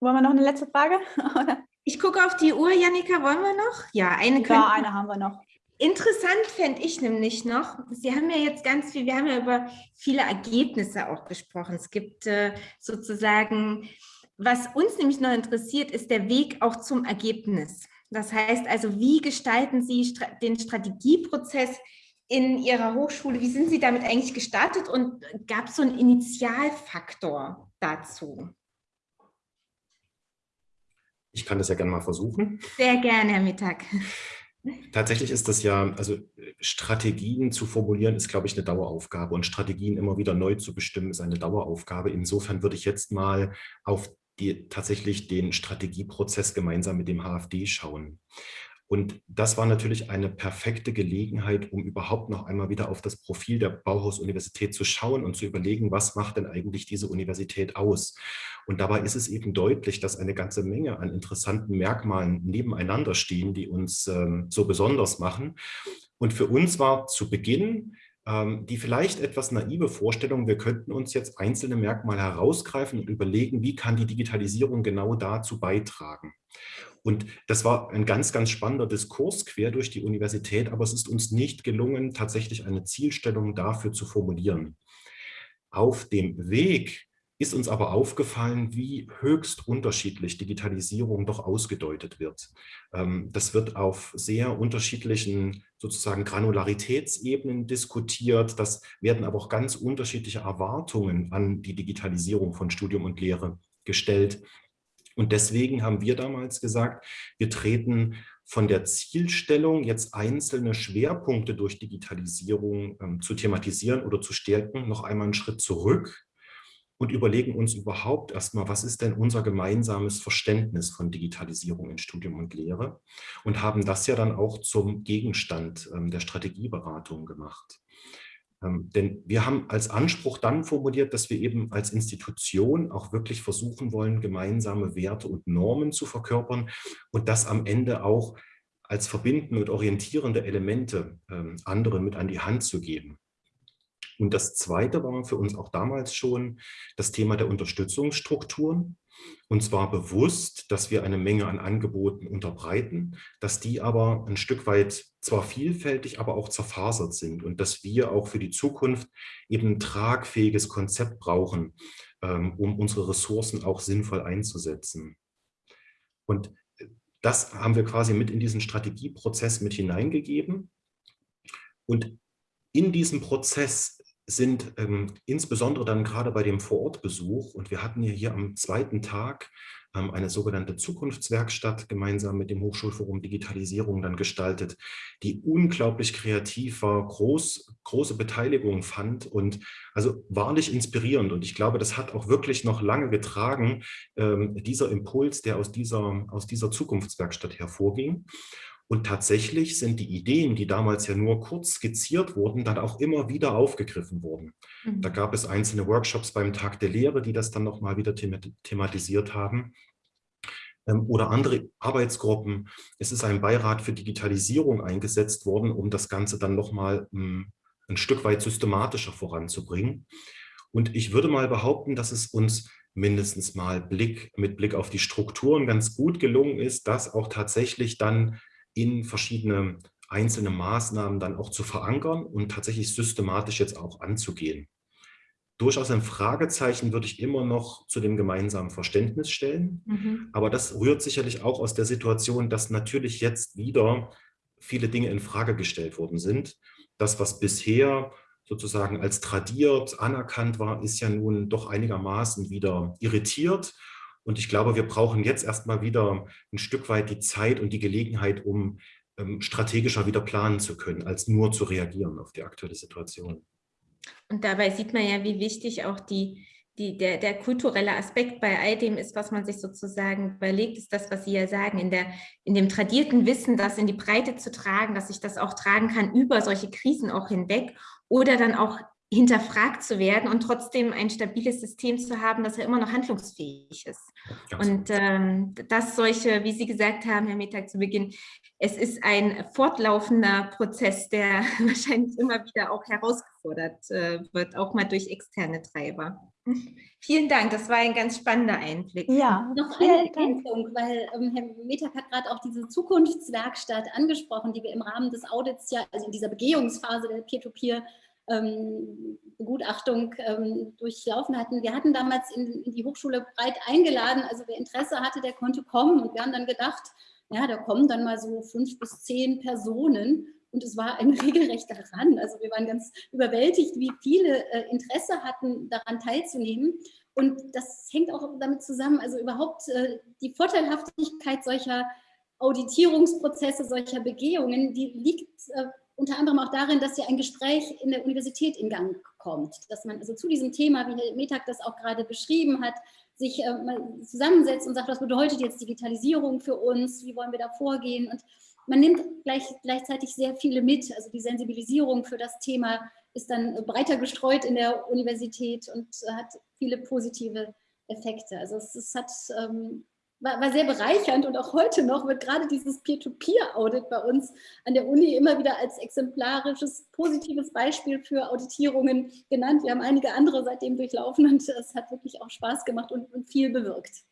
Wollen wir noch eine letzte Frage? [LAUGHS] Ich gucke auf die Uhr, Janika, wollen wir noch? Ja, eine, ja, eine haben wir noch. Interessant fände ich nämlich noch, Sie haben ja jetzt ganz viel, wir haben ja über viele Ergebnisse auch gesprochen. Es gibt äh, sozusagen, was uns nämlich noch interessiert, ist der Weg auch zum Ergebnis. Das heißt also, wie gestalten Sie den Strategieprozess in Ihrer Hochschule? Wie sind Sie damit eigentlich gestartet und gab es so einen Initialfaktor dazu? Ich kann das ja gerne mal versuchen. Sehr gerne, Herr Mittag. [LAUGHS] Tatsächlich ist das ja, also Strategien zu formulieren, ist, glaube ich, eine Daueraufgabe und Strategien immer wieder neu zu bestimmen, ist eine Daueraufgabe. Insofern würde ich jetzt mal auf die, tatsächlich den Strategieprozess gemeinsam mit dem HFD schauen. Und das war natürlich eine perfekte Gelegenheit, um überhaupt noch einmal wieder auf das Profil der Bauhaus-Universität zu schauen und zu überlegen, was macht denn eigentlich diese Universität aus? Und dabei ist es eben deutlich, dass eine ganze Menge an interessanten Merkmalen nebeneinander stehen, die uns ähm, so besonders machen. Und für uns war zu Beginn ähm, die vielleicht etwas naive Vorstellung, wir könnten uns jetzt einzelne Merkmale herausgreifen und überlegen, wie kann die Digitalisierung genau dazu beitragen. Und das war ein ganz, ganz spannender Diskurs quer durch die Universität, aber es ist uns nicht gelungen, tatsächlich eine Zielstellung dafür zu formulieren. Auf dem Weg ist uns aber aufgefallen, wie höchst unterschiedlich Digitalisierung doch ausgedeutet wird. Ähm, das wird auf sehr unterschiedlichen sozusagen Granularitätsebenen diskutiert. Das werden aber auch ganz unterschiedliche Erwartungen an die Digitalisierung von Studium und Lehre gestellt. Und deswegen haben wir damals gesagt, wir treten von der Zielstellung, jetzt einzelne Schwerpunkte durch Digitalisierung ähm, zu thematisieren oder zu stärken, noch einmal einen Schritt zurück und überlegen uns überhaupt erstmal, was ist denn unser gemeinsames Verständnis von Digitalisierung in Studium und Lehre und haben das ja dann auch zum Gegenstand ähm, der Strategieberatung gemacht. Ähm, denn wir haben als Anspruch dann formuliert, dass wir eben als Institution auch wirklich versuchen wollen, gemeinsame Werte und Normen zu verkörpern und das am Ende auch als verbindende und orientierende Elemente ähm, anderen mit an die Hand zu geben. Und das Zweite war für uns auch damals schon das Thema der Unterstützungsstrukturen. Und zwar bewusst, dass wir eine Menge an Angeboten unterbreiten, dass die aber ein Stück weit zwar vielfältig, aber auch zerfasert sind und dass wir auch für die Zukunft eben ein tragfähiges Konzept brauchen, ähm, um unsere Ressourcen auch sinnvoll einzusetzen. Und das haben wir quasi mit in diesen Strategieprozess mit hineingegeben. Und in diesem Prozess sind ähm, insbesondere dann gerade bei dem Vorortbesuch und wir hatten ja hier am zweiten Tag ähm, eine sogenannte Zukunftswerkstatt gemeinsam mit dem Hochschulforum Digitalisierung dann gestaltet, die unglaublich kreativ war, groß, große Beteiligung fand und also wahrlich inspirierend und ich glaube, das hat auch wirklich noch lange getragen, ähm, dieser Impuls, der aus dieser, aus dieser Zukunftswerkstatt hervorging. Und tatsächlich sind die Ideen, die damals ja nur kurz skizziert wurden, dann auch immer wieder aufgegriffen worden. Mhm. Da gab es einzelne Workshops beim Tag der Lehre, die das dann nochmal wieder thematisiert haben. Ähm, oder andere Arbeitsgruppen. Es ist ein Beirat für Digitalisierung eingesetzt worden, um das Ganze dann nochmal hm, ein Stück weit systematischer voranzubringen. Und ich würde mal behaupten, dass es uns mindestens mal Blick, mit Blick auf die Strukturen ganz gut gelungen ist, das auch tatsächlich dann in verschiedene einzelne Maßnahmen dann auch zu verankern und tatsächlich systematisch jetzt auch anzugehen. Durchaus ein Fragezeichen würde ich immer noch zu dem gemeinsamen Verständnis stellen. Mhm. Aber das rührt sicherlich auch aus der Situation, dass natürlich jetzt wieder viele Dinge in Frage gestellt worden sind. Das, was bisher sozusagen als tradiert anerkannt war, ist ja nun doch einigermaßen wieder irritiert und ich glaube, wir brauchen jetzt erstmal wieder ein Stück weit die Zeit und die Gelegenheit, um ähm, strategischer wieder planen zu können, als nur zu reagieren auf die aktuelle Situation. Und dabei sieht man ja, wie wichtig auch die, die, der, der kulturelle Aspekt bei all dem ist, was man sich sozusagen überlegt, ist das, was Sie ja sagen, in, der, in dem tradierten Wissen, das in die Breite zu tragen, dass ich das auch tragen kann über solche Krisen auch hinweg oder dann auch hinterfragt zu werden und trotzdem ein stabiles System zu haben, das ja immer noch handlungsfähig ist. Ganz und ähm, dass solche, wie Sie gesagt haben, Herr Mittag zu Beginn, es ist ein fortlaufender Prozess, der [LAUGHS] wahrscheinlich immer wieder auch herausgefordert äh, wird, auch mal durch externe Treiber. Vielen Dank, das war ein ganz spannender Einblick. Ja, noch eine Ergänzung, weil ähm, Herr Mittag hat gerade auch diese Zukunftswerkstatt angesprochen, die wir im Rahmen des Audits ja, also in dieser Begehungsphase der Peer-to-Peer ähm, Begutachtung ähm, durchlaufen hatten. Wir hatten damals in, in, die Hochschule breit eingeladen, also wer Interesse hatte, der konnte kommen und wir haben dann gedacht, ja, da kommen dann mal so fünf bis zehn Personen und es war ein [LAUGHS] regelrechter Ran. Also wir waren ganz überwältigt, wie viele äh, Interesse hatten, daran teilzunehmen. Und das hängt auch damit zusammen, also überhaupt äh, die Vorteilhaftigkeit solcher Auditierungsprozesse, solcher Begehungen, die liegt äh, unter anderem auch darin, dass ja ein Gespräch in der Universität in Gang kommt, dass man also zu diesem Thema, wie Herr Metag das auch gerade beschrieben hat, sich äh, mal zusammensetzt und sagt, was bedeutet jetzt Digitalisierung für uns, wie wollen wir da vorgehen? Und man nimmt gleich, gleichzeitig sehr viele mit, also die Sensibilisierung für das Thema ist dann breiter gestreut in der Universität und hat viele positive Effekte. Also es, es hat ähm, war, war, sehr bereichernd und auch heute noch wird gerade dieses Peer-to-Peer-Audit bei uns an der Uni immer wieder als exemplarisches, positives Beispiel für Auditierungen genannt. Wir haben einige andere seitdem durchlaufen und es hat wirklich auch Spaß gemacht und, und viel bewirkt.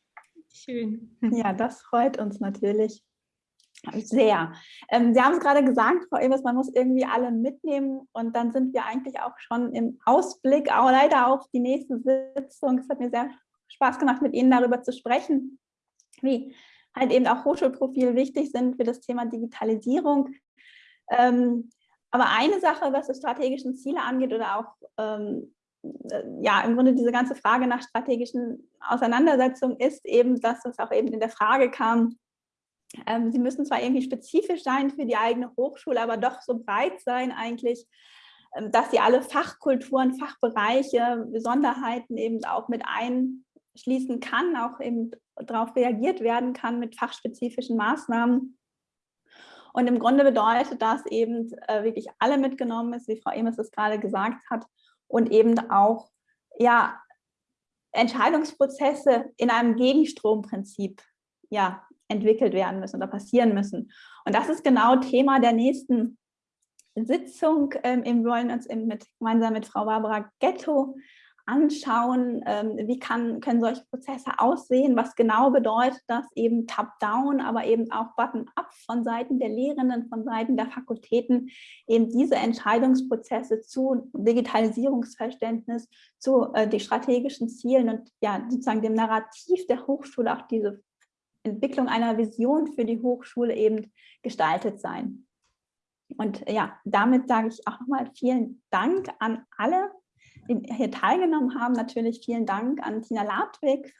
Schön. Ja, das freut uns natürlich sehr. Ähm, Sie haben es gerade gesagt, Frau Evers, man muss irgendwie alle mitnehmen und dann sind wir eigentlich auch schon im Ausblick, auch leider auf die nächste Sitzung. Es hat mir sehr Spaß gemacht, mit Ihnen darüber zu sprechen wie halt eben auch Hochschulprofil wichtig sind für das Thema Digitalisierung. Ähm, aber eine Sache, was die strategischen Ziele angeht oder auch ähm, äh, ja, im Grunde diese ganze Frage nach strategischen Auseinandersetzungen ist eben, dass es auch eben in der Frage kam, ähm, sie müssen zwar irgendwie spezifisch sein für die eigene Hochschule, aber doch so breit sein eigentlich, ähm, dass sie alle Fachkulturen, Fachbereiche, Besonderheiten eben auch mit einschließen kann, auch eben darauf reagiert werden kann mit fachspezifischen Maßnahmen. Und im Grunde bedeutet das eben äh, wirklich alle mitgenommen ist, wie Frau Emes es gerade gesagt hat, und eben auch ja, Entscheidungsprozesse in einem Gegenstromprinzip ja, entwickelt werden müssen oder passieren müssen. Und das ist genau Thema der nächsten Sitzung. Ähm, wir wollen uns mit, gemeinsam mit Frau Barbara Ghetto anschauen, ähm, wie kann, können solche Prozesse aussehen, was genau bedeutet das eben Top-Down, aber eben auch Button-Up von Seiten der Lehrenden, von Seiten der Fakultäten, eben diese Entscheidungsprozesse zu Digitalisierungsverständnis, zu äh, den strategischen Zielen und ja sozusagen dem Narrativ der Hochschule, auch diese Entwicklung einer Vision für die Hochschule eben gestaltet sein. Und ja, damit sage ich auch nochmal vielen Dank an alle, hier teilgenommen haben. Natürlich vielen Dank an Tina Ladwig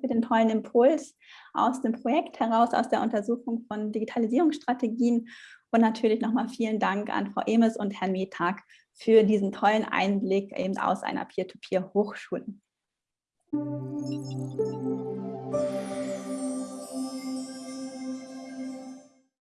für den tollen Impuls aus dem Projekt heraus, aus der Untersuchung von Digitalisierungsstrategien. Und natürlich nochmal vielen Dank an Frau Emes und Herrn Metag für diesen tollen Einblick eben aus einer Peer-to-Peer-Hochschule.